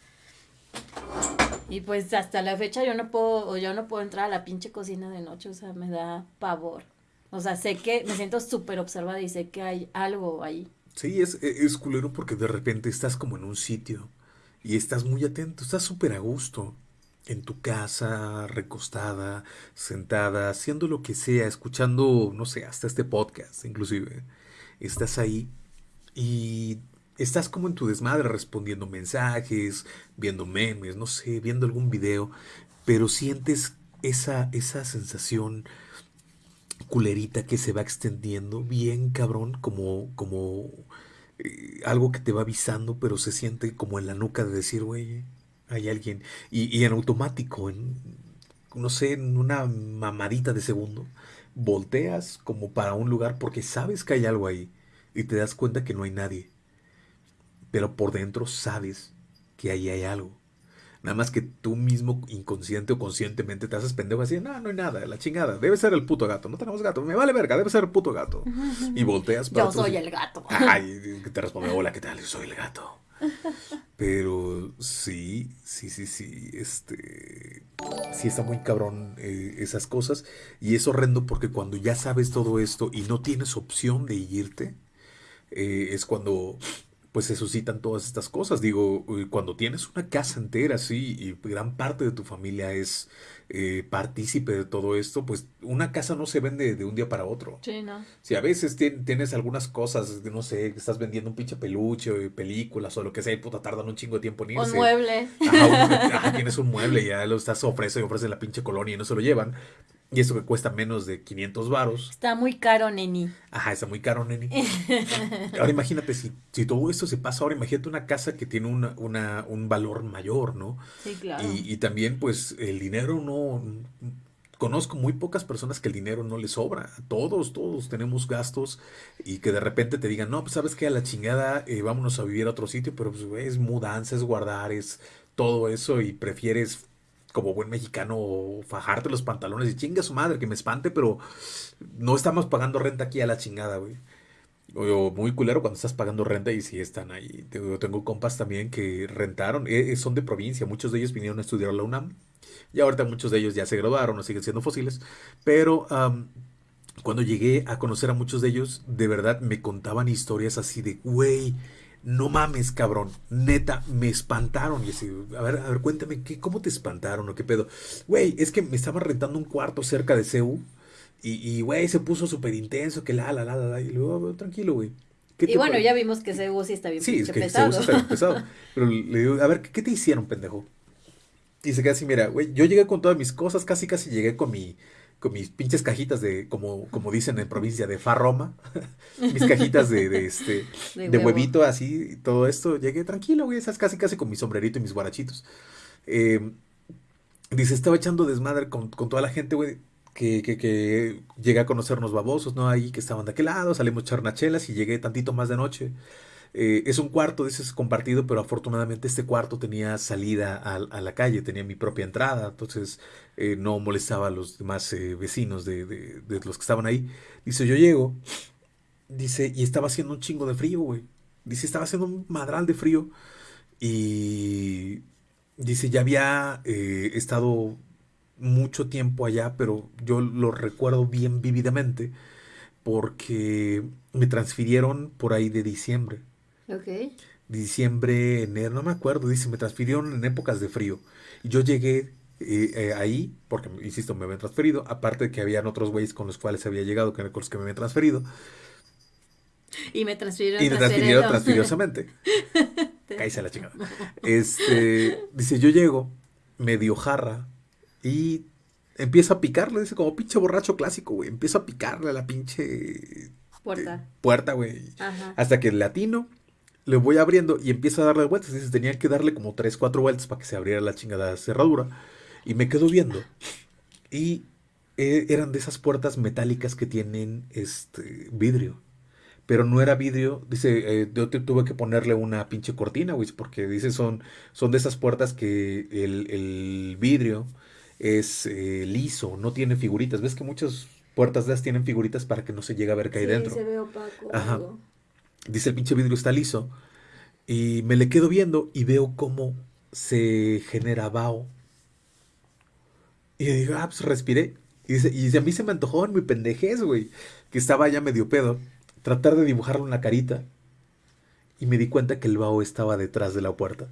Y pues hasta la fecha yo no puedo, yo no puedo entrar a la pinche cocina de noche, o sea, me da pavor. O sea, sé que me siento súper observada y sé que hay algo ahí. Sí, es, es culero porque de repente estás como en un sitio y estás muy atento, estás súper a gusto en tu casa, recostada, sentada, haciendo lo que sea, escuchando, no sé, hasta este podcast inclusive. Estás ahí y estás como en tu desmadre respondiendo mensajes, viendo memes, no sé, viendo algún video, pero sientes esa, esa sensación culerita que se va extendiendo bien cabrón como como algo que te va avisando, pero se siente como en la nuca de decir, güey, hay alguien. Y, y en automático, en, no sé, en una mamadita de segundo, volteas como para un lugar porque sabes que hay algo ahí y te das cuenta que no hay nadie. Pero por dentro sabes que ahí hay algo. Nada más que tú mismo, inconsciente o conscientemente, te haces pendejo así, no, no hay nada, la chingada, debe ser el puto gato, no tenemos gato, me vale verga, debe ser el puto gato. Y volteas para Yo soy el gato. Ay, te responde, hola, ¿qué tal? Yo soy el gato. Pero sí, sí, sí, sí, este, sí está muy cabrón eh, esas cosas y es horrendo porque cuando ya sabes todo esto y no tienes opción de irte, eh, es cuando pues se suscitan todas estas cosas. Digo, cuando tienes una casa entera así y gran parte de tu familia es eh, partícipe de todo esto, pues una casa no se vende de un día para otro. Sí, no. Si a veces tienes algunas cosas, no sé, estás vendiendo un pinche peluche, películas o lo que sea, y puta, tardan un chingo de tiempo en irse. Un mueble. Ajá, tienes un mueble y ya lo estás ofrece y ofrece la pinche colonia y no se lo llevan. Y eso que cuesta menos de 500 varos. Está muy caro, neni. Ajá, está muy caro, neni. ahora imagínate, si, si todo esto se pasa, ahora imagínate una casa que tiene una, una, un valor mayor, ¿no? Sí, claro. Y, y, también, pues, el dinero no... Conozco muy pocas personas que el dinero no les sobra. Todos, todos tenemos gastos y que de repente te digan, no, pues sabes que a la chingada eh, vámonos a vivir a otro sitio, pero pues es mudanza, es guardar, es todo eso y prefieres como buen mexicano, fajarte los pantalones y chinga su madre, que me espante, pero no estamos pagando renta aquí a la chingada, güey. O muy culero cuando estás pagando renta y si están ahí. Yo tengo compas también que rentaron, eh, eh, son de provincia, muchos de ellos vinieron a estudiar a la UNAM y ahorita muchos de ellos ya se graduaron o siguen siendo fósiles, pero cuando llegué a conocer a muchos de ellos, de verdad me contaban historias así de, güey, no mames, cabrón, neta, me espantaron. Y así, a ver, a ver, cuéntame, ¿qué, ¿cómo te espantaron o qué pedo? Güey, es que me estaba rentando un cuarto cerca de CEU y, güey, se puso súper intenso, que la, la, la, la, y luego, tranquilo, güey. Y bueno, ya vimos que CEU sí está bien sí, es que pesado. está bien pesado. Pero le digo, a ver, ¿qué, te hicieron, pendejo? Y se queda así, mira, güey, yo llegué con todas mis cosas, casi casi llegué con mi, con mis pinches cajitas de, como, como dicen en provincia, de farroma, mis cajitas de, de este, de, huevito así, todo esto, llegué tranquilo, güey, esas casi casi con mi sombrerito y mis guarachitos. Eh, dice, estaba echando desmadre con, con toda la gente, güey, que, que, que, llegué a conocernos babosos, ¿no? Ahí que estaban de aquel lado, salimos charnachelas y llegué tantito más de noche. Eh, es un cuarto, dices, compartido, pero afortunadamente este cuarto tenía salida a, la calle, tenía mi propia entrada, entonces eh, no molestaba a los demás eh, vecinos de, de, de, los que estaban ahí. Dice, yo llego, dice, y estaba haciendo un chingo de frío, güey. Dice, estaba haciendo un madral de frío y dice, ya había estado mucho tiempo allá, pero yo lo recuerdo bien vívidamente porque me transfirieron por ahí de diciembre. Ok. Diciembre, enero, no me acuerdo, dice, me transfirieron en épocas de frío. Y yo llegué eh, eh, ahí, porque, insisto, me habían transferido, aparte de que habían otros güeyes con los cuales había llegado, con los que me habían transferido. Y me transfirieron Y me transfirieron transfiriosamente. Cállese la chingada. Este, dice, yo llego, medio jarra, y empiezo a picarle, dice, como pinche borracho clásico, güey. Empiezo a picarle a la pinche... Puerta. puerta, güey. Hasta que el latino le voy abriendo y empiezo a darle vueltas. Dice, tenía que darle como 3, 4 vueltas para que se abriera la chingada cerradura. Y me quedo viendo. Y eh, eran de esas puertas metálicas que tienen este vidrio. Pero no era vidrio. Dice, eh, yo tuve que ponerle una pinche cortina, güey. Porque dice, son, son de esas puertas que el, el vidrio es eh, liso, no tiene figuritas. ¿Ves que muchas puertas de esas tienen figuritas para que no se llegue a ver qué hay dentro? se ve opaco. Ajá. Dice el pinche vidrio está liso. Y me le quedo viendo y veo cómo se genera vaho. Y digo, ah, pues respiré. Y dice, y a mí se me antojó en mi pendejez, güey, que estaba ya medio pedo, tratar de dibujarle una carita. Y me di cuenta que el vaho estaba detrás de la puerta.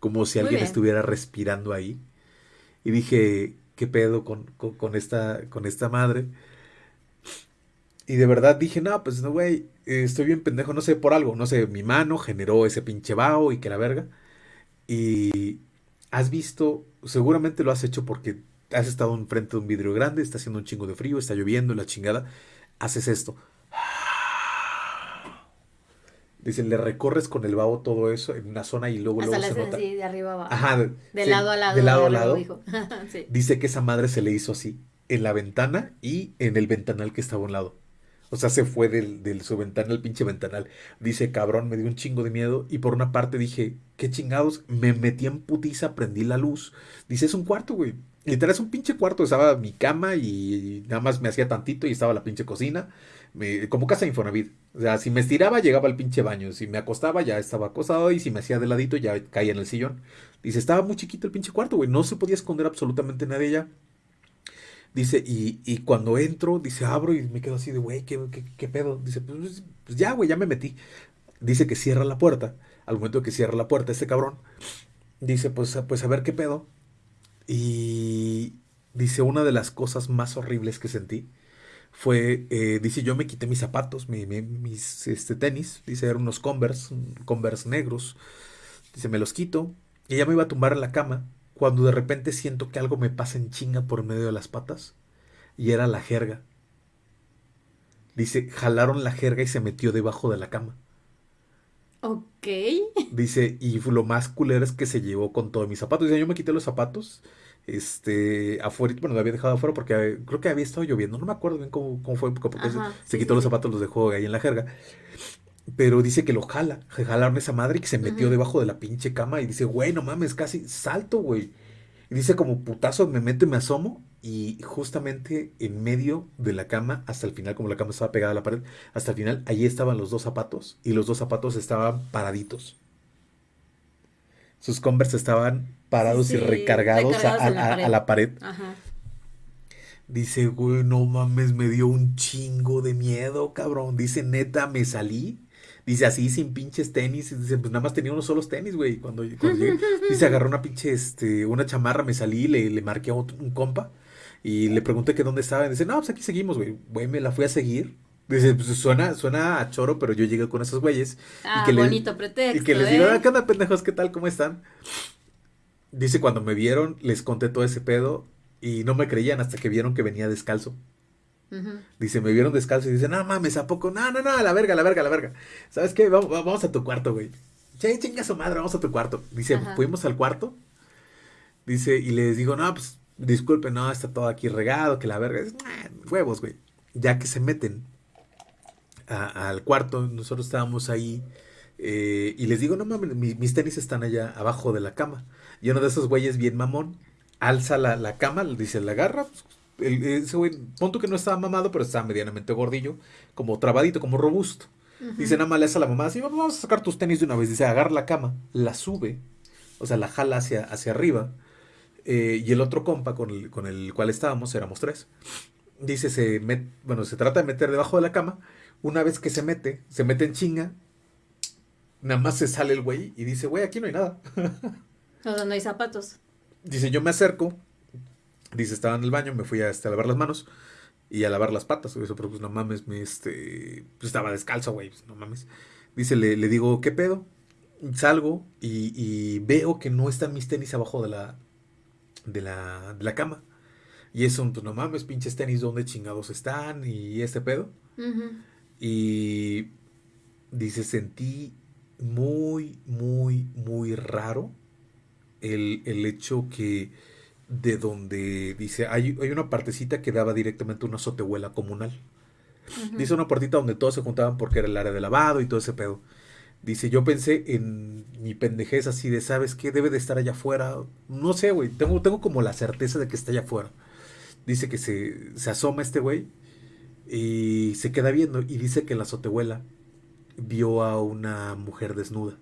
Como si alguien estuviera respirando ahí. Y dije, ¿qué pedo con, con, esta, con esta madre? Y de verdad dije, no, pues no, güey, estoy bien pendejo, no sé, por algo, no sé, mi mano generó ese pinche vaho y que la verga. Y has visto, seguramente lo has hecho porque has estado enfrente de un vidrio grande, está haciendo un chingo de frío, está lloviendo, la chingada, haces esto. Dice, le recorres con el vaho todo eso en una zona y luego, Hasta luego se nota. así, de arriba abajo. Ajá, de sí, lado a lado. de lado a lado. sí. Dice que esa madre se le hizo así, en la ventana y en el ventanal que estaba a un lado. O sea, se fue del, del su ventana al pinche ventanal. Dice, cabrón, me dio un chingo de miedo. Y por una parte dije, qué chingados, me metí en putiza, prendí la luz. Dice, es un cuarto, güey. Literal, es un pinche cuarto. Estaba mi cama y nada más me hacía tantito y estaba la pinche cocina. Me- como casa de Infonavit. O sea, si me estiraba, llegaba al pinche baño. Si me acostaba, ya estaba acostado. Y si me hacía de ladito, ya caía en el sillón. Dice, estaba muy chiquito el pinche cuarto, güey. No se podía esconder absolutamente nadie ya. Dice, y, y cuando entro, dice, abro y me quedo así de, güey, ¿qué, qué, qué pedo? Dice, pues, pues ya, güey, ya me metí. Dice que cierra la puerta. Al momento que cierra la puerta, este cabrón, dice, pues, pues a ver qué pedo. Y dice, una de las cosas más horribles que sentí fue, eh, dice, yo me quité mis zapatos, mi- mi- mis este, tenis, dice, eran unos Converse, Converse negros. Dice, me los quito. Y ya me iba a tumbar en la cama cuando de repente siento que algo me pasa en chinga por medio de las patas. Y era la jerga. Dice, jalaron la jerga y se metió debajo de la cama. Ok. Dice, y lo más culero es que se llevó con todos mis zapatos. Dice, yo me quité los zapatos, este, afuera, bueno, lo había dejado afuera porque creo que había estado lloviendo. No me acuerdo bien cómo, cómo fue, porque se, Ajá, se sí, quitó sí, los sí. zapatos, los dejó ahí en la jerga. Pero dice que lo jala, jalaron esa madre y que se metió debajo de la pinche cama y dice, güey, no mames, casi salto, güey. Y dice como putazo, me meto y me asomo y justamente en medio de la cama, hasta el final, como la cama estaba pegada a la pared, hasta el final, ahí estaban los dos zapatos y los dos zapatos estaban paraditos. Sus Converse estaban parados y recargados, a- la pared. Ajá. Dice, güey, no mames, me dio un chingo de miedo, cabrón. Dice, neta, me salí. Dice, así, sin pinches tenis. Y Dice, pues nada más tenía unos solos tenis, güey. Cuando, cuando llegué. Dice, agarré una pinche, este, una chamarra, me salí, le, le marqué a otro- un compa. Y le pregunté que dónde estaba. Y dice, no, pues aquí seguimos, güey. Güey, me la fui a seguir. Dice, pues suena, suena a choro, pero yo llegué con esos güeyes. Ah, que le- bonito pretexto, Y que les ¿eh? digo, "Ah, ¿qué onda, pendejos? ¿Qué tal? ¿Cómo están? Dice, cuando me vieron, les conté todo ese pedo y no me creían hasta que vieron que venía descalzo. Dice, me vieron descalzo y dice, no mames, ¿a poco? No, no, no, a la verga, a la verga, a la verga. ¿Sabes qué? Vamos, vamos a tu cuarto, güey. Che, chinga su madre, vamos a tu cuarto. Dice, Ajá. fuimos al cuarto. Dice, y les digo, no, pues, disculpen, no, está todo aquí regado, que la verga. Es, "Ah, huevos, güey. Ya que se meten a- al cuarto, nosotros estábamos ahí. eh, y les digo, no mames, mi- mis tenis están allá abajo de la cama. Y uno de esos güeyes bien mamón, alza la, la cama, dice, la agarra. pues, el- ese güey, punto que no estaba mamado, pero estaba medianamente gordillo, como trabadito, como robusto. Dice, nada más le hace a la mamá, así, "Vamos- a sacar tus tenis de una vez. Dice, agarra la cama, la sube, o sea, la jala hacia, hacia arriba. eh, y el otro compa con el, con el cual estábamos, éramos tres. Dice, se met- bueno, se trata de meter debajo de la cama. Una vez que se mete, se mete en chinga. Nada más se sale el güey y dice, güey, aquí no hay nada. O sea, no hay zapatos. Dice, yo me acerco. Dice, estaba en el baño, me fui a, este, a lavar las manos y a lavar las patas. Eso, pero pues no mames, me, este, pues estaba descalzo, güey, pues, no mames. Dice, le, le digo, ¿qué pedo? Salgo y, y veo que no están mis tenis abajo de la, de la, de la cama. Y eso, pues no mames, pinches tenis, ¿dónde chingados están? Y este pedo. Y dice, sentí muy, muy, muy raro el, el hecho que de donde dice, hay, hay una partecita que daba directamente a una azotehuela comunal. Dice una puertita donde todos se juntaban porque era el área de lavado y todo ese pedo. Dice, yo pensé en mi pendejez así de, ¿sabes qué? Debe de estar allá afuera. No sé, güey. Tengo, tengo como la certeza de que está allá afuera. Dice que se, se asoma este güey y se queda viendo y dice que en la azotehuela vio a una mujer desnuda.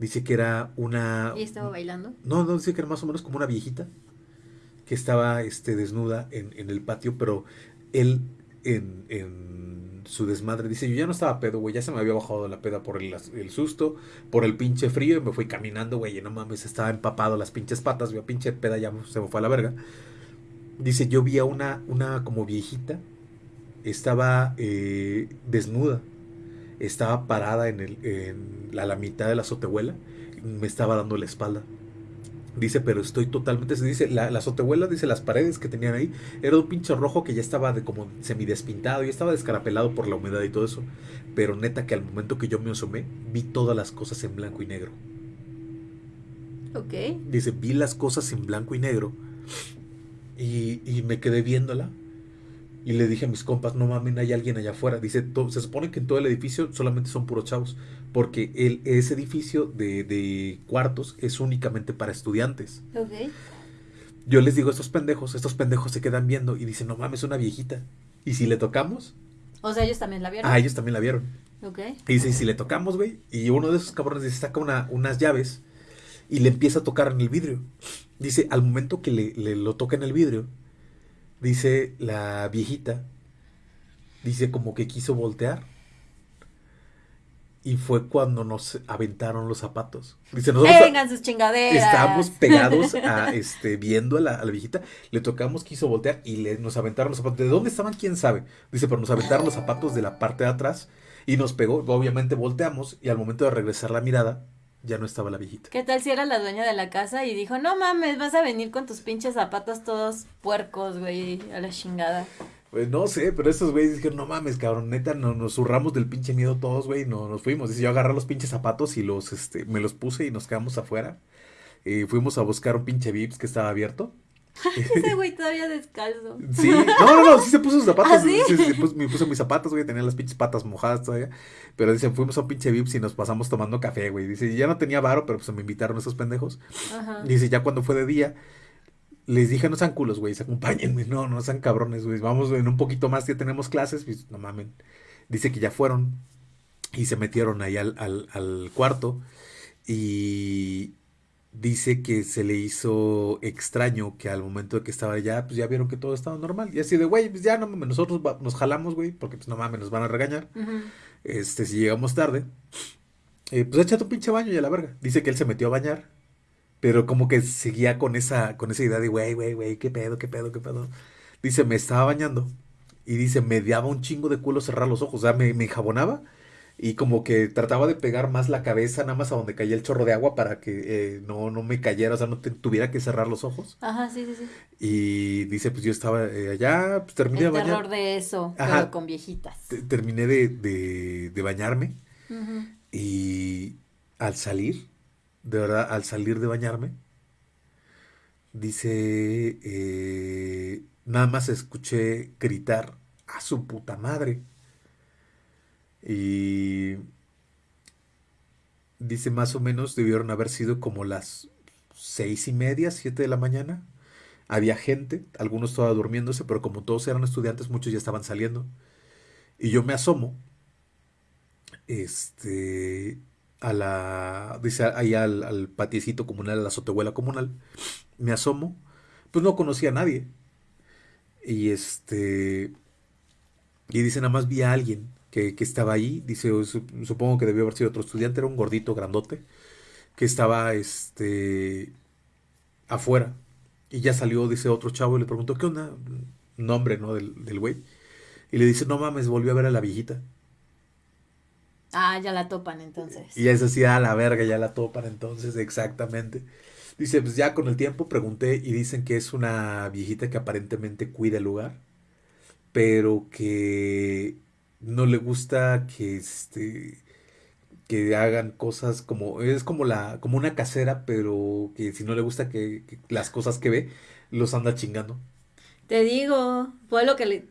Dice que era una... Y estaba bailando. No, no, dice que era más o menos como una viejita que estaba este, desnuda en, en el patio, pero él en, en su desmadre dice, yo ya no estaba pedo, güey, ya se me había bajado la peda por el, el susto, por el pinche frío y me fui caminando, güey, y no mames, estaba empapado las pinches patas, güey, pinche peda ya se me fue a la verga. Dice, yo vi a una, una como viejita, estaba eh, desnuda, estaba parada en, el, en la, la mitad de la azotehuela, me estaba dando la espalda. Dice, pero estoy totalmente. se Dice, la, la azotehuela, dice, las paredes que tenían ahí, era un pinche rojo que ya estaba de como semidespintado, ya estaba descarapelado por la humedad y todo eso. Pero neta que al momento que yo me asomé, vi todas las cosas en blanco y negro. Ok. Dice, vi las cosas en blanco y negro. Y, y me quedé viéndola. Y le dije a mis compas, no mames, hay alguien allá afuera. Dice, "To- se supone que en todo el edificio solamente son puros chavos. Porque el, ese edificio de, de cuartos es únicamente para estudiantes. Ok. Yo les digo a estos pendejos, estos pendejos se quedan viendo y dicen, no mames, una viejita. ¿Y si le tocamos? O sea, ellos también la vieron. Ah, ellos también la vieron. Ok. Y dice, ¿y si le tocamos, güey? Y uno de esos cabrones dice, saca una, unas llaves y le empieza a tocar en el vidrio. Dice, al momento que le, le lo toca en el vidrio, dice la viejita, dice como que quiso voltear. Y fue cuando nos aventaron los zapatos. Dice, nosotros Vengan sus chingaderas. estábamos pegados a este viendo a la, a la viejita, le tocamos, quiso voltear y le, nos aventaron los zapatos. ¿De dónde estaban? ¿Quién sabe? Dice, pero nos aventaron los zapatos de la parte de atrás y nos pegó. Obviamente volteamos y al momento de regresar la mirada, ya no estaba la viejita. ¿Qué tal si era la dueña de la casa y dijo, no mames, vas a venir con tus pinches zapatos todos puercos, güey, a la chingada? Pues no sé, pero estos güeyes dijeron, no mames, cabrón, neta, no, nos zurramos del pinche miedo todos, güey, no, nos fuimos. Dice, yo agarré los pinches zapatos y los, este, me los puse y nos quedamos afuera. Y fuimos a buscar un pinche Vips que estaba abierto. Ese güey todavía descalzo. Sí, no, no, no, sí se puso sus zapatos. ¿Ah, sí? sí, sí, pues, me puse mis zapatos, güey, tenía las pinches patas mojadas todavía. Pero dice, fuimos a un pinche Vips y nos pasamos tomando café, güey. Dice, ya no tenía varo, pero pues me invitaron esos pendejos. Ajá. Dice, ya cuando fue de día, les dije, no sean culos, güey, se acompáñenme. No, no sean cabrones, güey. Vamos en un poquito más, ya tenemos clases. Pues, no mamen. Dice que ya fueron y se metieron ahí al, al, al cuarto y dice que se le hizo extraño que al momento de que estaba allá, pues ya vieron que todo estaba normal. Y así de, güey, pues ya no mames, nosotros va- nos jalamos, güey, porque pues no mames, nos van a regañar. Este, si llegamos tarde, eh, pues échate un pinche baño y a la verga. Dice que él se metió a bañar, pero como que seguía con esa, con esa idea de, güey, güey, güey, qué pedo, qué pedo, qué pedo. Dice, me estaba bañando y dice, me daba un chingo de culo cerrar los ojos, o sea, me, me enjabonaba y como que trataba de pegar más la cabeza nada más a donde caía el chorro de agua para que eh, no, no me cayera, o sea, no te- tuviera que cerrar los ojos. Ajá, sí, sí, sí. Y dice, pues yo estaba eh, allá, pues terminé de El bañar, terror de eso, Ajá. pero con viejitas. te- terminé de, de, de bañarme. Ujú. Y al salir, de verdad, al salir de bañarme, dice, eh, nada más escuché gritar a su puta madre. Y dice más o menos debieron haber sido como las seis y media, siete de la mañana. Había gente, algunos estaban durmiéndose, pero como todos eran estudiantes, muchos ya estaban saliendo. Y yo me asomo este, a la, dice ahí al, al patiecito comunal, a la azotehuela comunal, me asomo, pues no conocía a nadie. Y este, y dice, nada más vi a alguien que, que estaba ahí, dice, "O su- supongo que debió haber sido otro estudiante, era un gordito grandote, que estaba, este, afuera. Y ya salió, dice otro chavo, y le preguntó, ¿qué onda? Nombre, ¿no? Del, del güey. Y le dice, no mames, volvió a ver a la viejita. Ah, ya la topan entonces. Y es así, a la verga, ya la topan entonces, exactamente. Dice, pues ya con el tiempo pregunté y dicen que es una viejita que aparentemente cuida el lugar, pero que no le gusta que este que hagan cosas como es como la como una casera, pero que si no le gusta que, que las cosas que ve los anda chingando. Te digo, fue lo que le...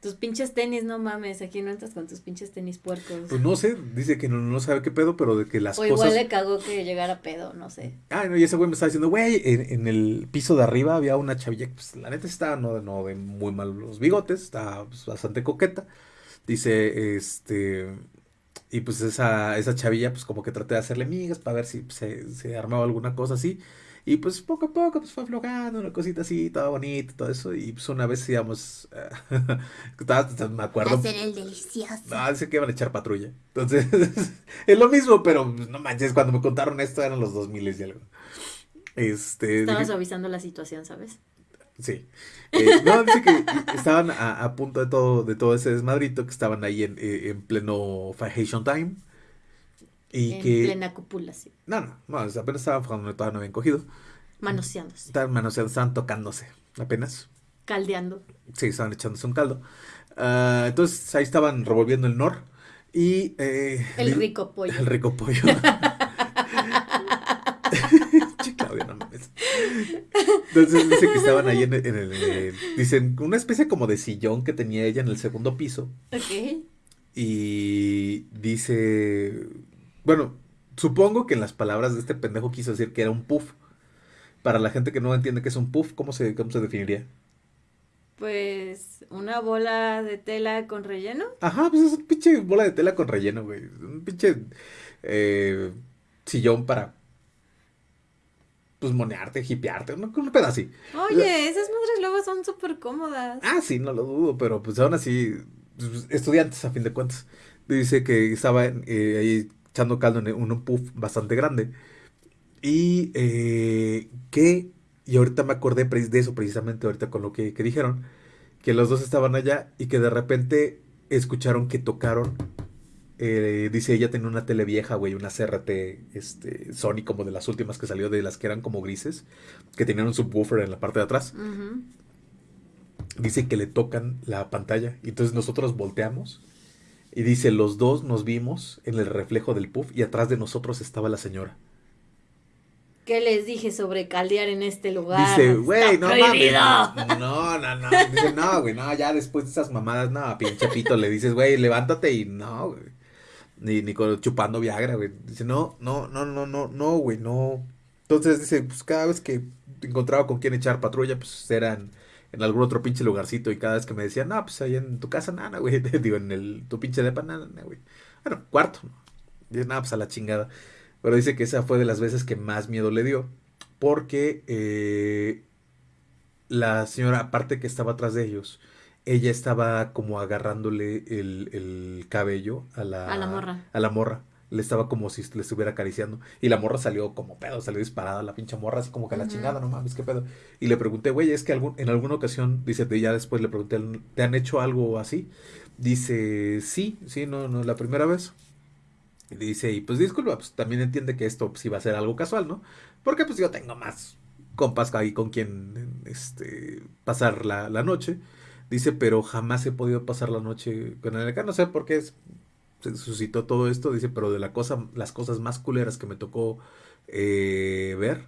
Tus pinches tenis, no mames, aquí no entras con tus pinches tenis puercos. Pues no sé, dice que no, no sabe qué pedo, pero de que las o igual cosas le cagó que llegara pedo, no sé. Ah, no, y ese güey me estaba diciendo, güey, en, en el piso de arriba había una chavilla que, pues, la neta estaba, no, no de muy mal los bigotes, estaba pues, bastante coqueta. Dice, este, y pues esa, esa chavilla, pues como que traté de hacerle migas para ver si pues, se, se armaba alguna cosa así. Y pues poco a poco pues fue aflojando, una cosita así, todo bonito, todo eso. Y pues una vez íbamos, me acuerdo, Hacer el delicioso. no, dice que iban a echar patrulla. Entonces, es lo mismo, pero pues, no manches, cuando me contaron esto eran los 2000 y algo. Este, Estaba dije- suavizando la situación, ¿sabes? Sí. Eh, no, dice que estaban a, a punto de todo, de todo ese desmadrito, que estaban ahí en, eh, en pleno Fajation Time. Y en que, plena copulación. no, no, no, apenas estaban cuando todavía no habían cogido. Manoseándose. Estaban manoseando, estaban tocándose apenas. Caldeando. Sí, estaban echándose un caldo. Ah, entonces ahí estaban revolviendo el nor y... eh, El rico pollo. El rico pollo. Che, Claudia, no mames. Entonces dice que estaban ahí en el, en el- en el- Dicen, una especie como de sillón que tenía ella en el segundo piso. Ok. Y dice, bueno, supongo que en las palabras de este pendejo quiso decir que era un puff. Para la gente que no entiende qué es un puff, ¿cómo se, cómo se definiría? Pues una bola de tela con relleno. Ajá, pues es un pinche bola de tela con relleno, güey. Un pinche eh, sillón para, pues, monearte, hipearte, un, un pedo así. Oye, esas madres luego son súper cómodas. Ah, sí, no lo dudo, pero pues aún así, pues, estudiantes a fin de cuentas. Dice que estaba eh, ahí echando caldo en un, un puff bastante grande. Y eh, que, y ahorita me acordé de eso precisamente ahorita con lo que, que dijeron, que los dos estaban allá y que de repente escucharon que tocaron. Eh, dice ella tenía una tele vieja, güey, una CRT este, Sony como de las últimas que salió, de las que eran como grises, que tenían un subwoofer en la parte de atrás dice que le tocan la pantalla. Y entonces nosotros volteamos. Y dice, los dos nos vimos en el reflejo del puff y atrás de nosotros estaba la señora. ¿Qué les dije sobre caldear en este lugar? Dice, güey, no mames. prohibido". No, no, no. Dice, no, güey, no, ya después de esas mamadas, no, pinche pito, le dices, güey, levántate y no, güey. Ni, ni chupando Viagra, güey. Dice, no, no, no, no, no, no, güey, no. Entonces dice, pues cada vez que encontraba con quién echar patrulla, pues eran en algún otro pinche lugarcito. Y cada vez que me decían, no, pues ahí en tu casa, nada, güey. Digo, en el, tu pinche depa, nada, güey. Bueno, cuarto. Dice, nada, pues a la chingada. Pero dice que esa fue de las veces que más miedo le dio. Porque eh, la señora, aparte que estaba atrás de ellos, ella estaba como agarrándole el, el cabello a la, A la morra. a la morra. Le estaba como si le estuviera acariciando. Y la morra salió como pedo, salió disparada la pinche morra, así como que a la chingada, no mames, qué pedo. Y le pregunté, güey, es que algún, en alguna ocasión, dice, ya después le pregunté, ¿te han hecho algo así? Dice, sí, sí, no, no, la primera vez. Y dice, y pues disculpa, pues también entiende que esto sí va a ser algo casual, ¿no? Porque pues yo tengo más compas ahí con quien este, pasar la, la noche. Dice, pero jamás he podido pasar la noche con él acá. No sé por qué es- se suscitó todo esto. Dice, pero de la cosa, las cosas más culeras que me tocó eh, ver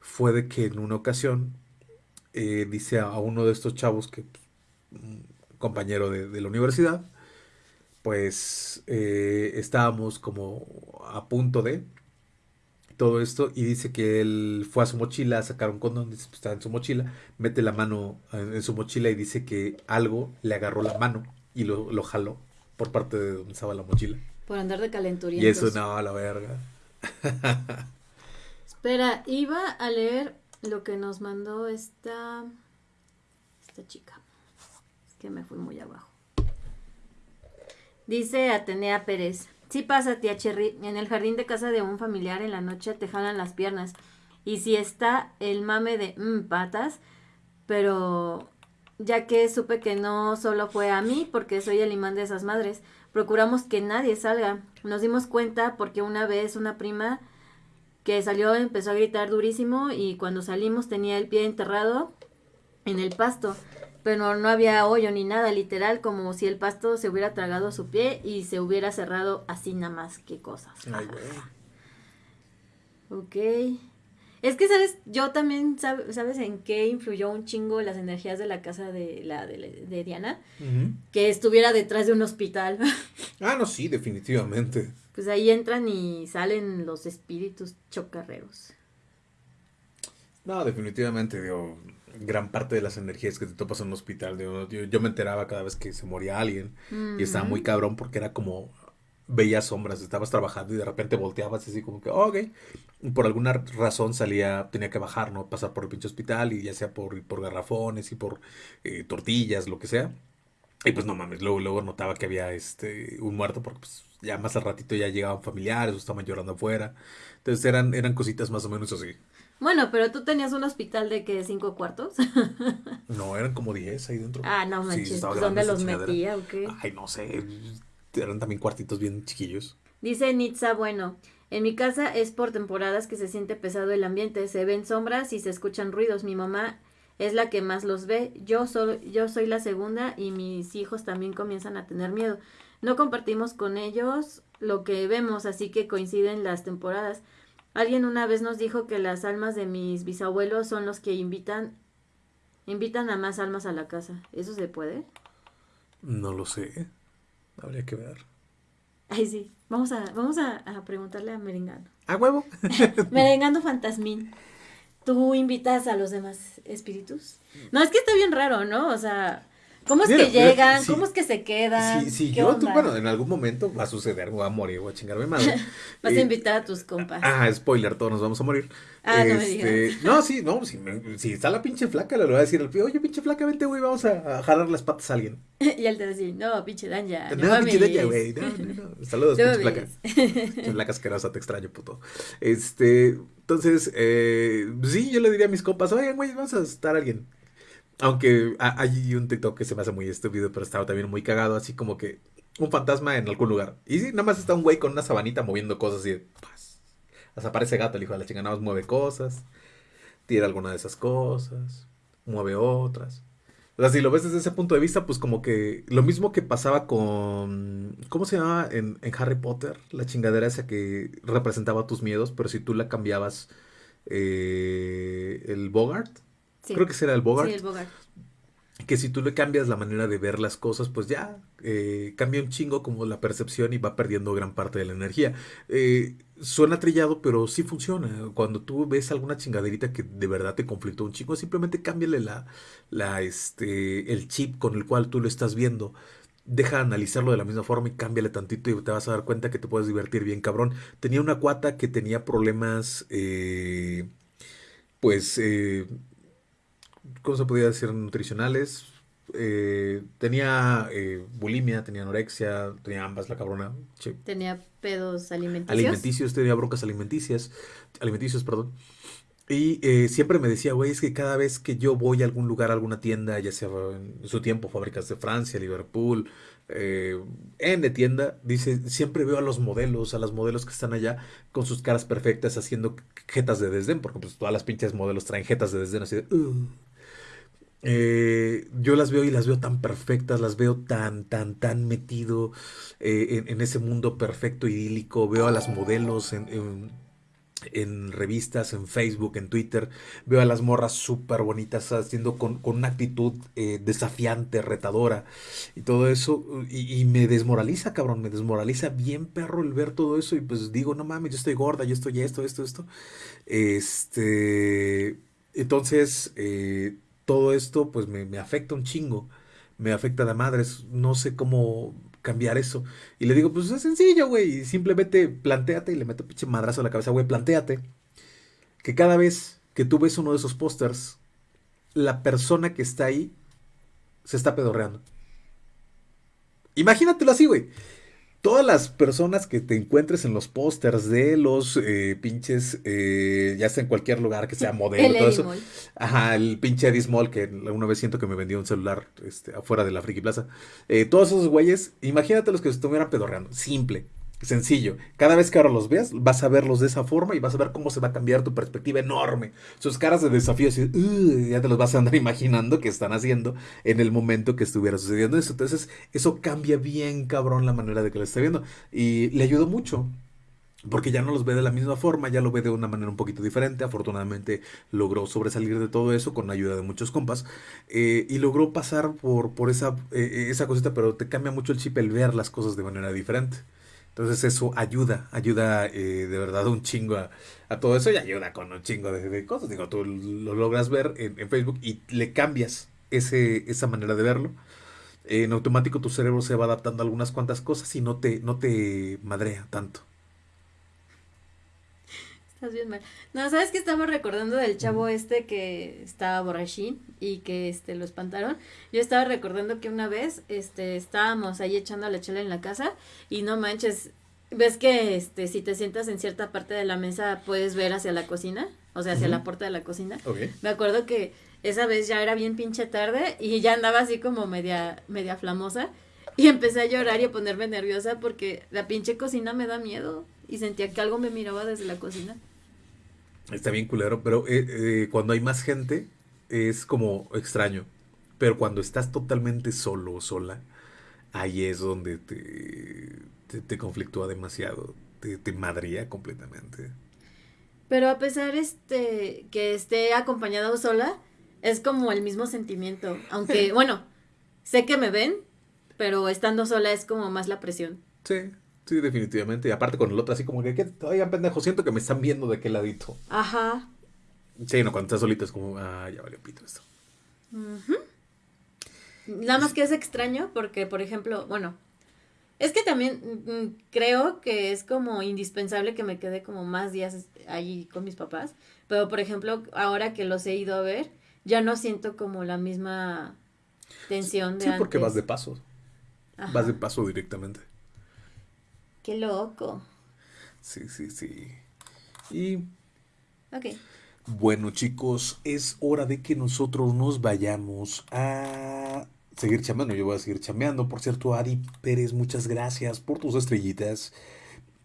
fue de que en una ocasión eh, dice a uno de estos chavos que un compañero de, de la universidad, pues eh, estábamos como a punto de todo esto y dice que él fue a su mochila a sacar un condón, dice, pues, estaba en su mochila, mete la mano en, en su mochila y dice que algo le agarró la mano y lo, lo jaló por parte de donde estaba la mochila. Por andar de Y calenturientos. eso, no, a la verga. Espera, iba a leer lo que nos mandó esta, esta chica. Es que me fui muy abajo. Dice Atenea Pérez. Sí pasa, tía Cherry. En el jardín de casa de un familiar en la noche te jalan las piernas. Y si está el mame de "Mm, patas, pero ya que supe que no solo fue a mí, porque soy el imán de esas madres, procuramos que nadie salga. Nos dimos cuenta porque una vez una prima que salió empezó a gritar durísimo y cuando salimos tenía el pie enterrado en el pasto, pero no había hoyo ni nada, literal, como si el pasto se hubiera tragado su pie y se hubiera cerrado así nada más que cosas. Ay, güey. Ok. Es que, ¿sabes? Yo también, sab- ¿sabes en qué influyó un chingo las energías de la casa de, la, de, de Diana? Que estuviera detrás de un hospital. Ah, no, sí, definitivamente. pues ahí entran y salen los espíritus chocarreros. No, definitivamente, digo, gran parte de las energías que te topas en un hospital, digo, yo, yo me enteraba cada vez que se moría alguien y estaba muy cabrón porque era como, veías sombras, estabas trabajando y de repente volteabas así como que, "Oh, ok, Y por alguna razón salía, tenía que bajar, ¿no? Pasar por el pinche hospital y ya sea por, por garrafones y por eh, tortillas, lo que sea. Y pues no mames, luego, luego notaba que había este un muerto porque pues ya más al ratito ya llegaban familiares o estaban llorando afuera. Entonces eran, eran cositas más o menos así. Bueno, pero tú tenías un hospital de que cinco cuartos. No, eran como 10 ahí dentro. ah, no Sí, manches, grande ¿dónde los metía o qué? Ay, no sé. Eran también cuartitos bien chiquillos. Dice Nitza, bueno, En mi casa es por temporadas que se siente pesado el ambiente, se ven sombras y se escuchan ruidos. Mi mamá es la que más los ve. Yo soy, yo soy la segunda y mis hijos también comienzan a tener miedo. No compartimos con ellos lo que vemos, así que coinciden las temporadas. Alguien una vez nos dijo que las almas de mis bisabuelos son los que invitan invitan a más almas a la casa. ¿Eso se puede? No lo sé. Habría que ver. Ay, sí. Vamos a, vamos a, a preguntarle a Merengano. ¿A huevo? Merengano Fantasmín. ¿Tú invitas a los demás espíritus? No, es que está bien raro, ¿no? O sea, ¿Cómo es Mira, que mira, llegan? ¿Cómo es que se quedan? Si, si ¿Qué yo, tú, bueno, en algún momento va a suceder, voy a morir, voy a chingarme madre. Vas a Eh, invitar a tus compas. Ah, spoiler, todos nos vamos a morir. Ah, no me Este, digas. No, sí, no, si, me- si está la pinche flaca, le voy a decir al oye, pinche flaca, vente, güey, vamos a, a jalar las patas a alguien. y él te decía, no, pinche Danja. No, No, pinche della, güey, no, no, no. Saludos, pinche flaca. Pinche flaca asquerosa, te extraño, puto. Este, entonces, eh, sí, yo le diría a mis compas, oigan, güey, vamos a estar alguien. Aunque ha- hay un TikTok que se me hace muy estúpido, pero estaba también muy cagado, así como que un fantasma en algún lugar. Y sí, nada más está un güey con una sabanita moviendo cosas y de. Hasta aparece gato, el hijo de la chingada, nada más mueve cosas, tira alguna de esas cosas, mueve otras. O sea, si lo ves desde ese punto de vista, pues como que lo mismo que pasaba con, ¿cómo se llamaba en, en Harry Potter? La chingadera esa que representaba tus miedos, pero si tú la cambiabas, eh, el Bogart, Sí. creo que será el Bogart, Sí, el Bogart. que si tú le cambias la manera de ver las cosas, pues ya eh, cambia un chingo como la percepción y va perdiendo gran parte de la energía. Eh, suena trillado, pero sí funciona. Cuando tú ves alguna chingaderita que de verdad te conflictó un chingo, simplemente cámbiale la, la, este, el chip con el cual tú lo estás viendo. Deja de analizarlo de la misma forma y cámbiale tantito y te vas a dar cuenta que te puedes divertir bien, cabrón. Tenía una cuata que tenía problemas, eh, pues, eh, ¿cómo se podría decir? Nutricionales. Eh, tenía eh, bulimia, tenía anorexia, tenía ambas la cabrona. Che, Tenía pedos alimenticios. alimenticios, tenía broncas alimenticias, alimenticios, perdón. Y eh, siempre me decía, güey, es que cada vez que yo voy a algún lugar, a alguna tienda, ya sea en su tiempo, fábricas de Francia, Liverpool, eh, N tienda, dice, siempre veo a los modelos, a las modelos que están allá con sus caras perfectas haciendo jetas de desdén, porque pues todas las pinches modelos traen jetas de desdén así de, "Ugh". Eh, yo las veo y las veo tan perfectas, las veo tan, tan, tan metido eh, en, ese mundo perfecto, idílico. Veo a las modelos en, en- revistas, en Facebook, en Twitter. Veo a las morras súper bonitas haciendo con, con una actitud eh, desafiante, retadora y todo eso. Y, me desmoraliza, cabrón, me desmoraliza bien perro el ver todo eso. Y pues digo, no mames, yo estoy gorda, yo estoy esto, esto, esto. Este, entonces, todo esto pues me, me afecta un chingo, me afecta de madres, no sé cómo cambiar eso. Y le digo, pues es sencillo, güey, simplemente plantéate y le meto pinche madrazo a la cabeza, güey, plantéate que cada vez que tú ves uno de esos pósters, la persona que está ahí se está pedorreando. Imagínatelo así, güey. Todas las personas que te encuentres en los pósters de los eh, pinches, eh, ya sea en cualquier lugar que sea modelo, El todo eso. Mall. Ajá, el pinche Eddie Small que una vez siento que me vendió un celular este, afuera de la Friki Plaza. Eh, todos esos güeyes, imagínate los que se estuvieran pedorreando. Simple, sencillo. Cada vez que ahora los veas, vas a verlos de esa forma y vas a ver cómo se va a cambiar tu perspectiva enorme. Sus caras de desafío, así, ya te los vas a andar imaginando que están haciendo en el momento que estuviera sucediendo eso. Entonces, eso cambia bien, cabrón, la manera de que lo esté viendo. Y le ayudó mucho. Porque ya no los ve de la misma forma, ya lo ve de una manera un poquito diferente. Afortunadamente logró sobresalir de todo eso con la ayuda de muchos compas. eh, y logró pasar por, por esa, eh, esa cosita, pero te cambia mucho el chip el ver las cosas de manera diferente. Entonces eso ayuda, ayuda eh, de verdad un chingo a, todo eso y ayuda con un chingo de, cosas. Digo, tú lo logras ver en, en Facebook y le cambias ese, esa manera de verlo. En automático tu cerebro se va adaptando a algunas cuantas cosas y no te, no te madrea tanto. Estás bien mal. No, ¿sabes qué estaba recordando del chavo este que estaba borrachín y que este lo espantaron? Yo estaba recordando que una vez este estábamos ahí echando la chela en la casa y no manches, ves que este si te sientas en cierta parte de la mesa puedes ver hacia la cocina, o sea, hacia la puerta de la cocina. Ok. Me acuerdo que esa vez ya era bien pinche tarde y ya andaba así como media media flamosa y empecé a llorar y a ponerme nerviosa porque la pinche cocina me da miedo. y sentía que algo me miraba desde la cocina. Está bien culero, pero eh, eh, cuando hay más gente es como extraño. Pero cuando estás totalmente solo o sola, ahí es donde te, te, conflictúa demasiado, te, te madría completamente. Pero a pesar este que esté acompañada o sola, es como el mismo sentimiento. Aunque, bueno, sé que me ven, pero estando sola es como más la presión. Sí, sí, definitivamente. Y aparte con el otro, así como que, ¿qué? oigan, pendejo, siento que me están viendo de qué ladito. Ajá. Sí, no, cuando estás solito es como, ah, ya valió pito esto. Nada más que es extraño porque, por ejemplo, bueno, es que también mm, creo que es como indispensable que me quede como más días allí con mis papás, pero por ejemplo, ahora que los he ido a ver, ya no siento como la misma tensión de Sí, porque vas de paso. Vas de paso directamente. Qué loco. Sí, sí, sí. Y... Ok. Bueno chicos, es hora de que nosotros nos vayamos a seguir chameando. Yo voy a seguir chameando. Por cierto, Adi Pérez, muchas gracias por tus estrellitas.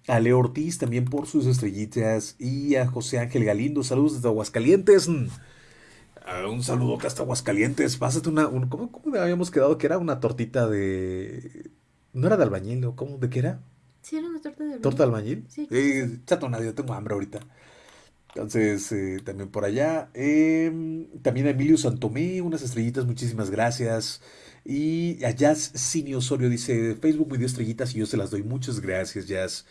A Leo Ortiz también por sus estrellitas. Y a José Ángel Galindo, saludos desde Aguascalientes. un saludo hasta Aguascalientes. Pásate una. ¿cómo, ¿Cómo habíamos quedado? Que era una tortita de. No era de albañil, ¿o cómo? ¿De qué era? Sí, era una torta de albañil. ¿Torta de albañil? Sí. Eh, chato, nadie, tengo hambre ahorita. Entonces, eh, también por allá. Em, también a Emilio Santomé, unas estrellitas, muchísimas gracias. Y a Jazz Cine Osorio dice, Facebook me dio estrellitas y yo se las doy. Muchas gracias, Jazz.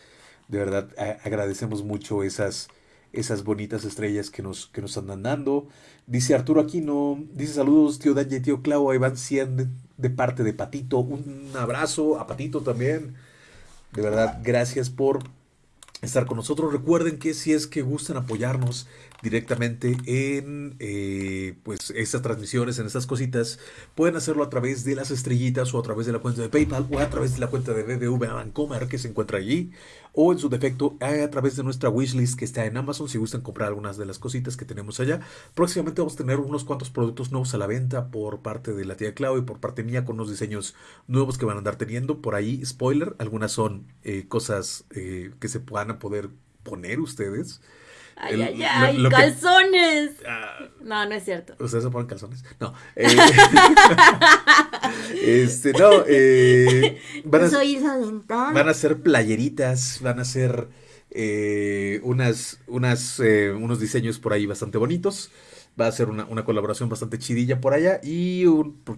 De verdad, agradecemos mucho esas, esas bonitas estrellas que nos, que nos andan dando. Dice Arturo Aquino, dice saludos tío Danje, tío Clau, ahí van 100 de, de parte de Patito. Un abrazo a Patito también. De verdad, gracias por estar con nosotros. Recuerden que si es que gustan apoyarnos directamente en eh, pues estas transmisiones, en estas cositas, pueden hacerlo a través de las estrellitas o a través de la cuenta de PayPal o a través de la cuenta de BBV Bancomer que se encuentra allí o en su defecto a través de nuestra wishlist que está en Amazon si gustan comprar algunas de las cositas que tenemos allá. Próximamente vamos a tener unos cuantos productos nuevos a la venta por parte de la tía Clau y por parte mía con unos diseños nuevos que van a andar teniendo. Por ahí, spoiler, algunas son eh, cosas eh, que se puedan poder poner ustedes. Ay, ay, ay, calzones. Ah. no, no es cierto. ¿Ustedes se ponen calzones? No. Eh, este, no. Eh, van, a, Soy van a ser playeritas, van a ser eh, unas, unas, unos diseños por ahí bastante bonitos. Va a ser una, una colaboración bastante chidilla por allá. Y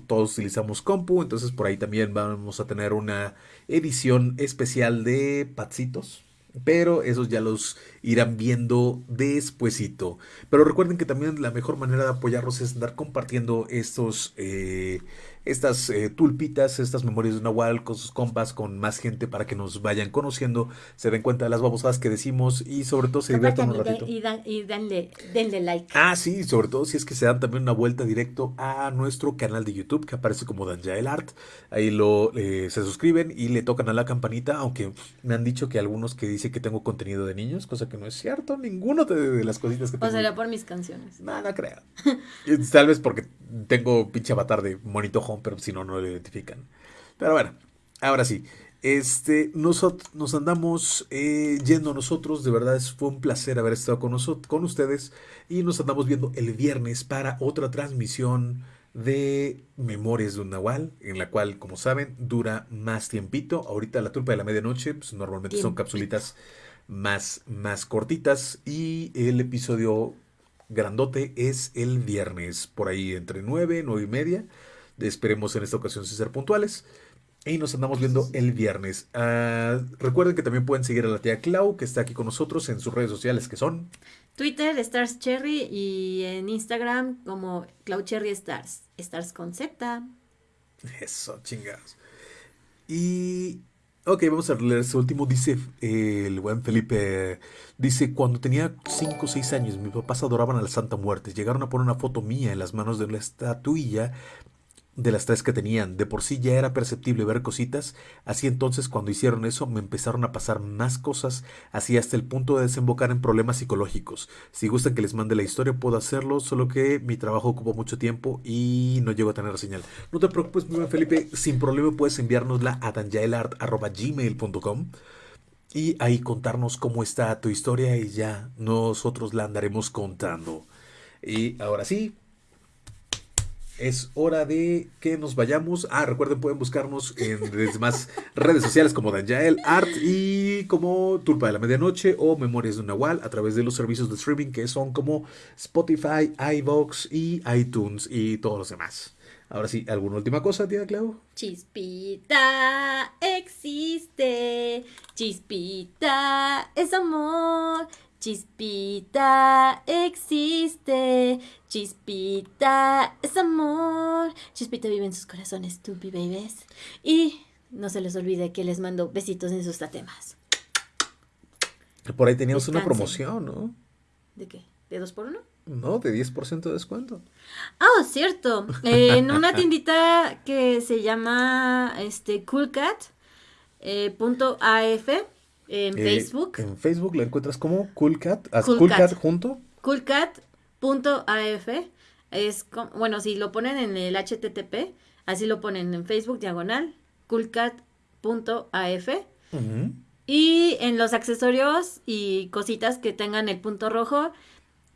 todos utilizamos compu. Entonces por ahí también vamos a tener una edición especial de Patsitos pero esos ya los irán viendo despuesito. Pero recuerden que también la mejor manera de apoyarlos es andar compartiendo estos eh, estas eh, tulpitas, estas memorias de Nahual con sus compas, con más gente para que nos vayan conociendo, se den cuenta de las babosadas que decimos y sobre todo se diviertan un ratito. Y, y denle, denle like. Ah, sí, sobre todo si es que se dan también una vuelta directo a nuestro canal de YouTube que aparece como Danjael Art. Ahí lo eh, se suscriben y le tocan a la campanita, aunque me han dicho que algunos que dicen que tengo contenido de niños, cosa que no es cierto, ninguno de, las cositas que tengo. O será por mis canciones. No, no creo. Tal vez porque tengo pinche avatar de monito pero si no, no lo identifican. Pero bueno, ahora sí. Este, nos, nos andamos eh, yendo nosotros, de verdad fue un placer haber estado con, nosotros, con ustedes y nos andamos viendo el viernes para otra transmisión de Memorias de un Nahual, en la cual, como saben, dura más tiempito. Ahorita la tulpa de la medianoche, pues normalmente son capsulitas más, más cortitas y el episodio grandote es el viernes, por ahí entre 9, 9 y media. Esperemos en esta ocasión ser puntuales. Y nos andamos viendo el viernes. Ah, recuerden que también pueden seguir a la tía Clau, que está aquí con nosotros en sus redes sociales, que son Twitter, Stars Cherry, y en Instagram como Clau Cherry Stars. Stars con Z. Eso, chingados. Y. Ok, vamos a leer este último. Dice eh, el buen Felipe. Dice: Cuando tenía 5 o 6 años, mis papás adoraban a la Santa Muerte. Llegaron a poner una foto mía en las manos de la estatuilla de las tres que tenían. De por sí ya era perceptible ver cositas, así entonces cuando hicieron eso me empezaron a pasar más cosas, así hasta el punto de desembocar en problemas psicológicos. Si gustan que les mande la historia puedo hacerlo, solo que mi trabajo ocupa mucho tiempo y no llego a tener señal. No te preocupes, Felipe, sin problema puedes enviárnosla a danjaelart.gmail.com y ahí contarnos cómo está tu historia y ya nosotros la andaremos contando. Y ahora sí, es hora de que nos vayamos. Ah, recuerden, pueden buscarnos en demás redes sociales como Danjael Art y como Tulpa de la Medianoche o Memorias de un Nahual a través de los servicios de streaming que son como Spotify, iVox y iTunes y todos los demás. Ahora sí, ¿alguna última cosa, tía Clau? Chispita existe, chispita es amor, chispita existe, chispita es amor, chispita vive en sus corazones, tupi babies. Y no se les olvide que les mando besitos en sus tatemas. Por ahí teníamos una promoción, ¿no? ¿De qué? ¿De dos por uno? No, de 10% de descuento. Ah, cierto. Eh, en una tiendita que se llama este Coolcat eh, en Eh, Facebook. En Facebook la encuentras como Coolcat. Coolcat. Coolcat junto. Coolcat.af es bueno, si lo ponen en el HTTP, así lo ponen en Facebook diagonal coolcat.af Ujú. y en los accesorios y cositas que tengan el punto rojo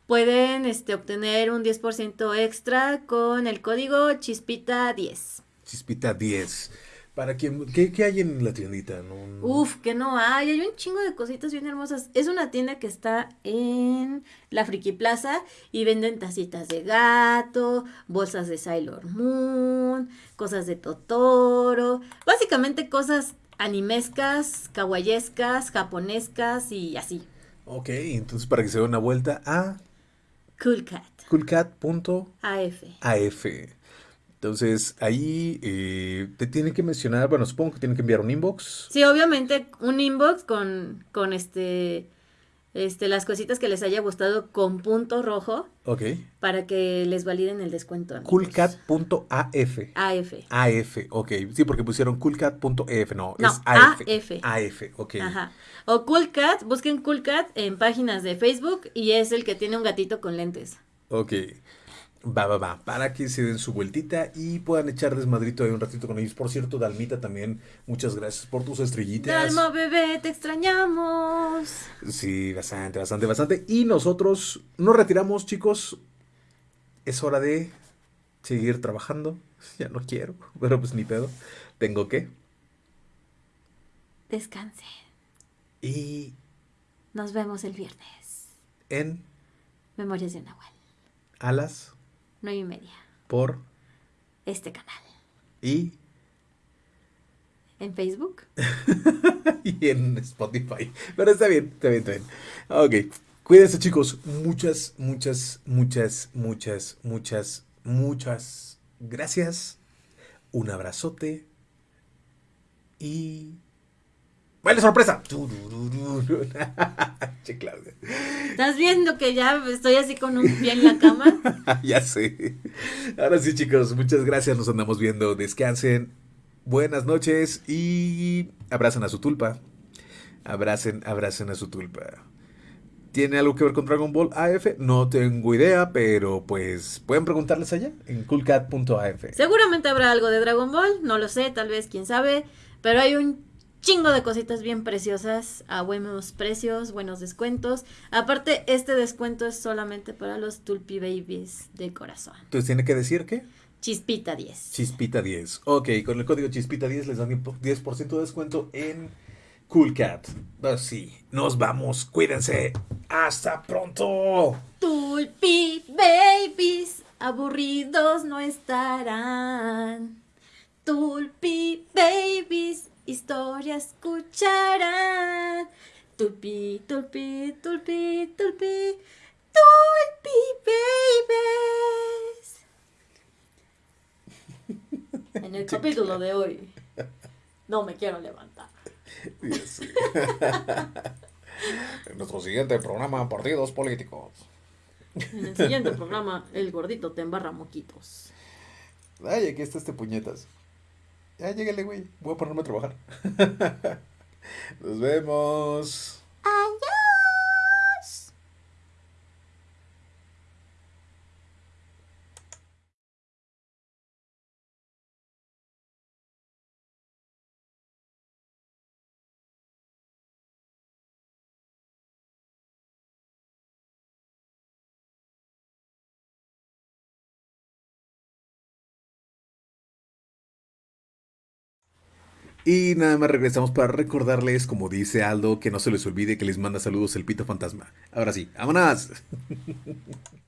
pueden este obtener un 10% extra con el código chispita 10. Chispita 10. Para quien, ¿qué, qué hay en la tiendita? No, no- Uf, que no hay, hay un chingo de cositas bien hermosas. Es una tienda que está en la Friki Plaza y venden tacitas de gato, bolsas de Sailor Moon, cosas de Totoro, básicamente cosas animescas, kawaiescas, japonescas y así. Ok, entonces para que se dé una vuelta a Cool Cat, coolcat.af. AF. Entonces ahí eh, te tienen que mencionar, bueno, supongo que tienen que enviar un inbox. Sí, obviamente un inbox con, con este, este, las cositas que les haya gustado con punto rojo Ok. para que les validen el descuento. Coolcat.af. AF. AF, ok. Sí, porque pusieron coolcat.ef, no, No, es AF. AF. AF, ok. Ajá. O Cool Cat, busquen Cool Cat en páginas de Facebook y es el que tiene un gatito con lentes. Ok. Va, va, va, para que se den su vueltita y puedan echar desmadrito ahí un ratito con ellos. Por cierto, Dalmita también, muchas gracias por tus estrellitas. Dalma, bebé, te extrañamos. Sí, bastante, bastante, bastante. Y nosotros nos retiramos, chicos. Es hora de seguir trabajando. Ya no quiero, pero pues ni pedo. Tengo que. Descanse. Y... Nos vemos el viernes. En... Memorias de Nahual. Alas. 9 y media. Por este canal. Y en Facebook. y en Spotify. Pero está bien, está bien, está bien. Ok. Cuídense chicos. Muchas, muchas, muchas, muchas, muchas, muchas gracias. Un abrazote. Y... ¡Baile sorpresa! Che, Claudia. ¿Estás viendo que ya estoy así con un pie en la cama? ya sé. Ahora sí, chicos, muchas gracias. Nos andamos viendo. Descansen. Buenas noches y abracen a su tulpa. Abracen, abracen a su tulpa. ¿Tiene algo que ver con Dragon Ball AF? No tengo idea, pero pues pueden preguntarles allá en coolcat.af. Seguramente habrá algo de Dragon Ball, no lo sé, tal vez, quién sabe, pero hay un chingo de cositas bien preciosas a buenos precios, buenos descuentos. Aparte, este descuento es solamente para los Tulpi Babies de corazón. Entonces tiene que decir que Chispita 10. Chispita 10. Ok, con el código Chispita 10 les dan 10% de descuento en Coolcat. Ah, sí, nos vamos. Cuídense. Hasta pronto. Tulpi Babies, aburridos no estarán. Tulpi historia escucharán. Tulpi, tulpi, tulpi, tulpi, tulpi Babies. En el capítulo de hoy, no me quiero levantar. En nuestro siguiente programa, Partidos Políticos. En el siguiente programa, el gordito te embarra moquitos. Ay, aquí está este puñetas. Ya, llégale, güey. Voy a ponerme a trabajar. Nos vemos. Y nada más regresamos para recordarles, como dice Aldo, que no se les olvide que les manda saludos el Pito Fantasma. Ahora sí, vámonos.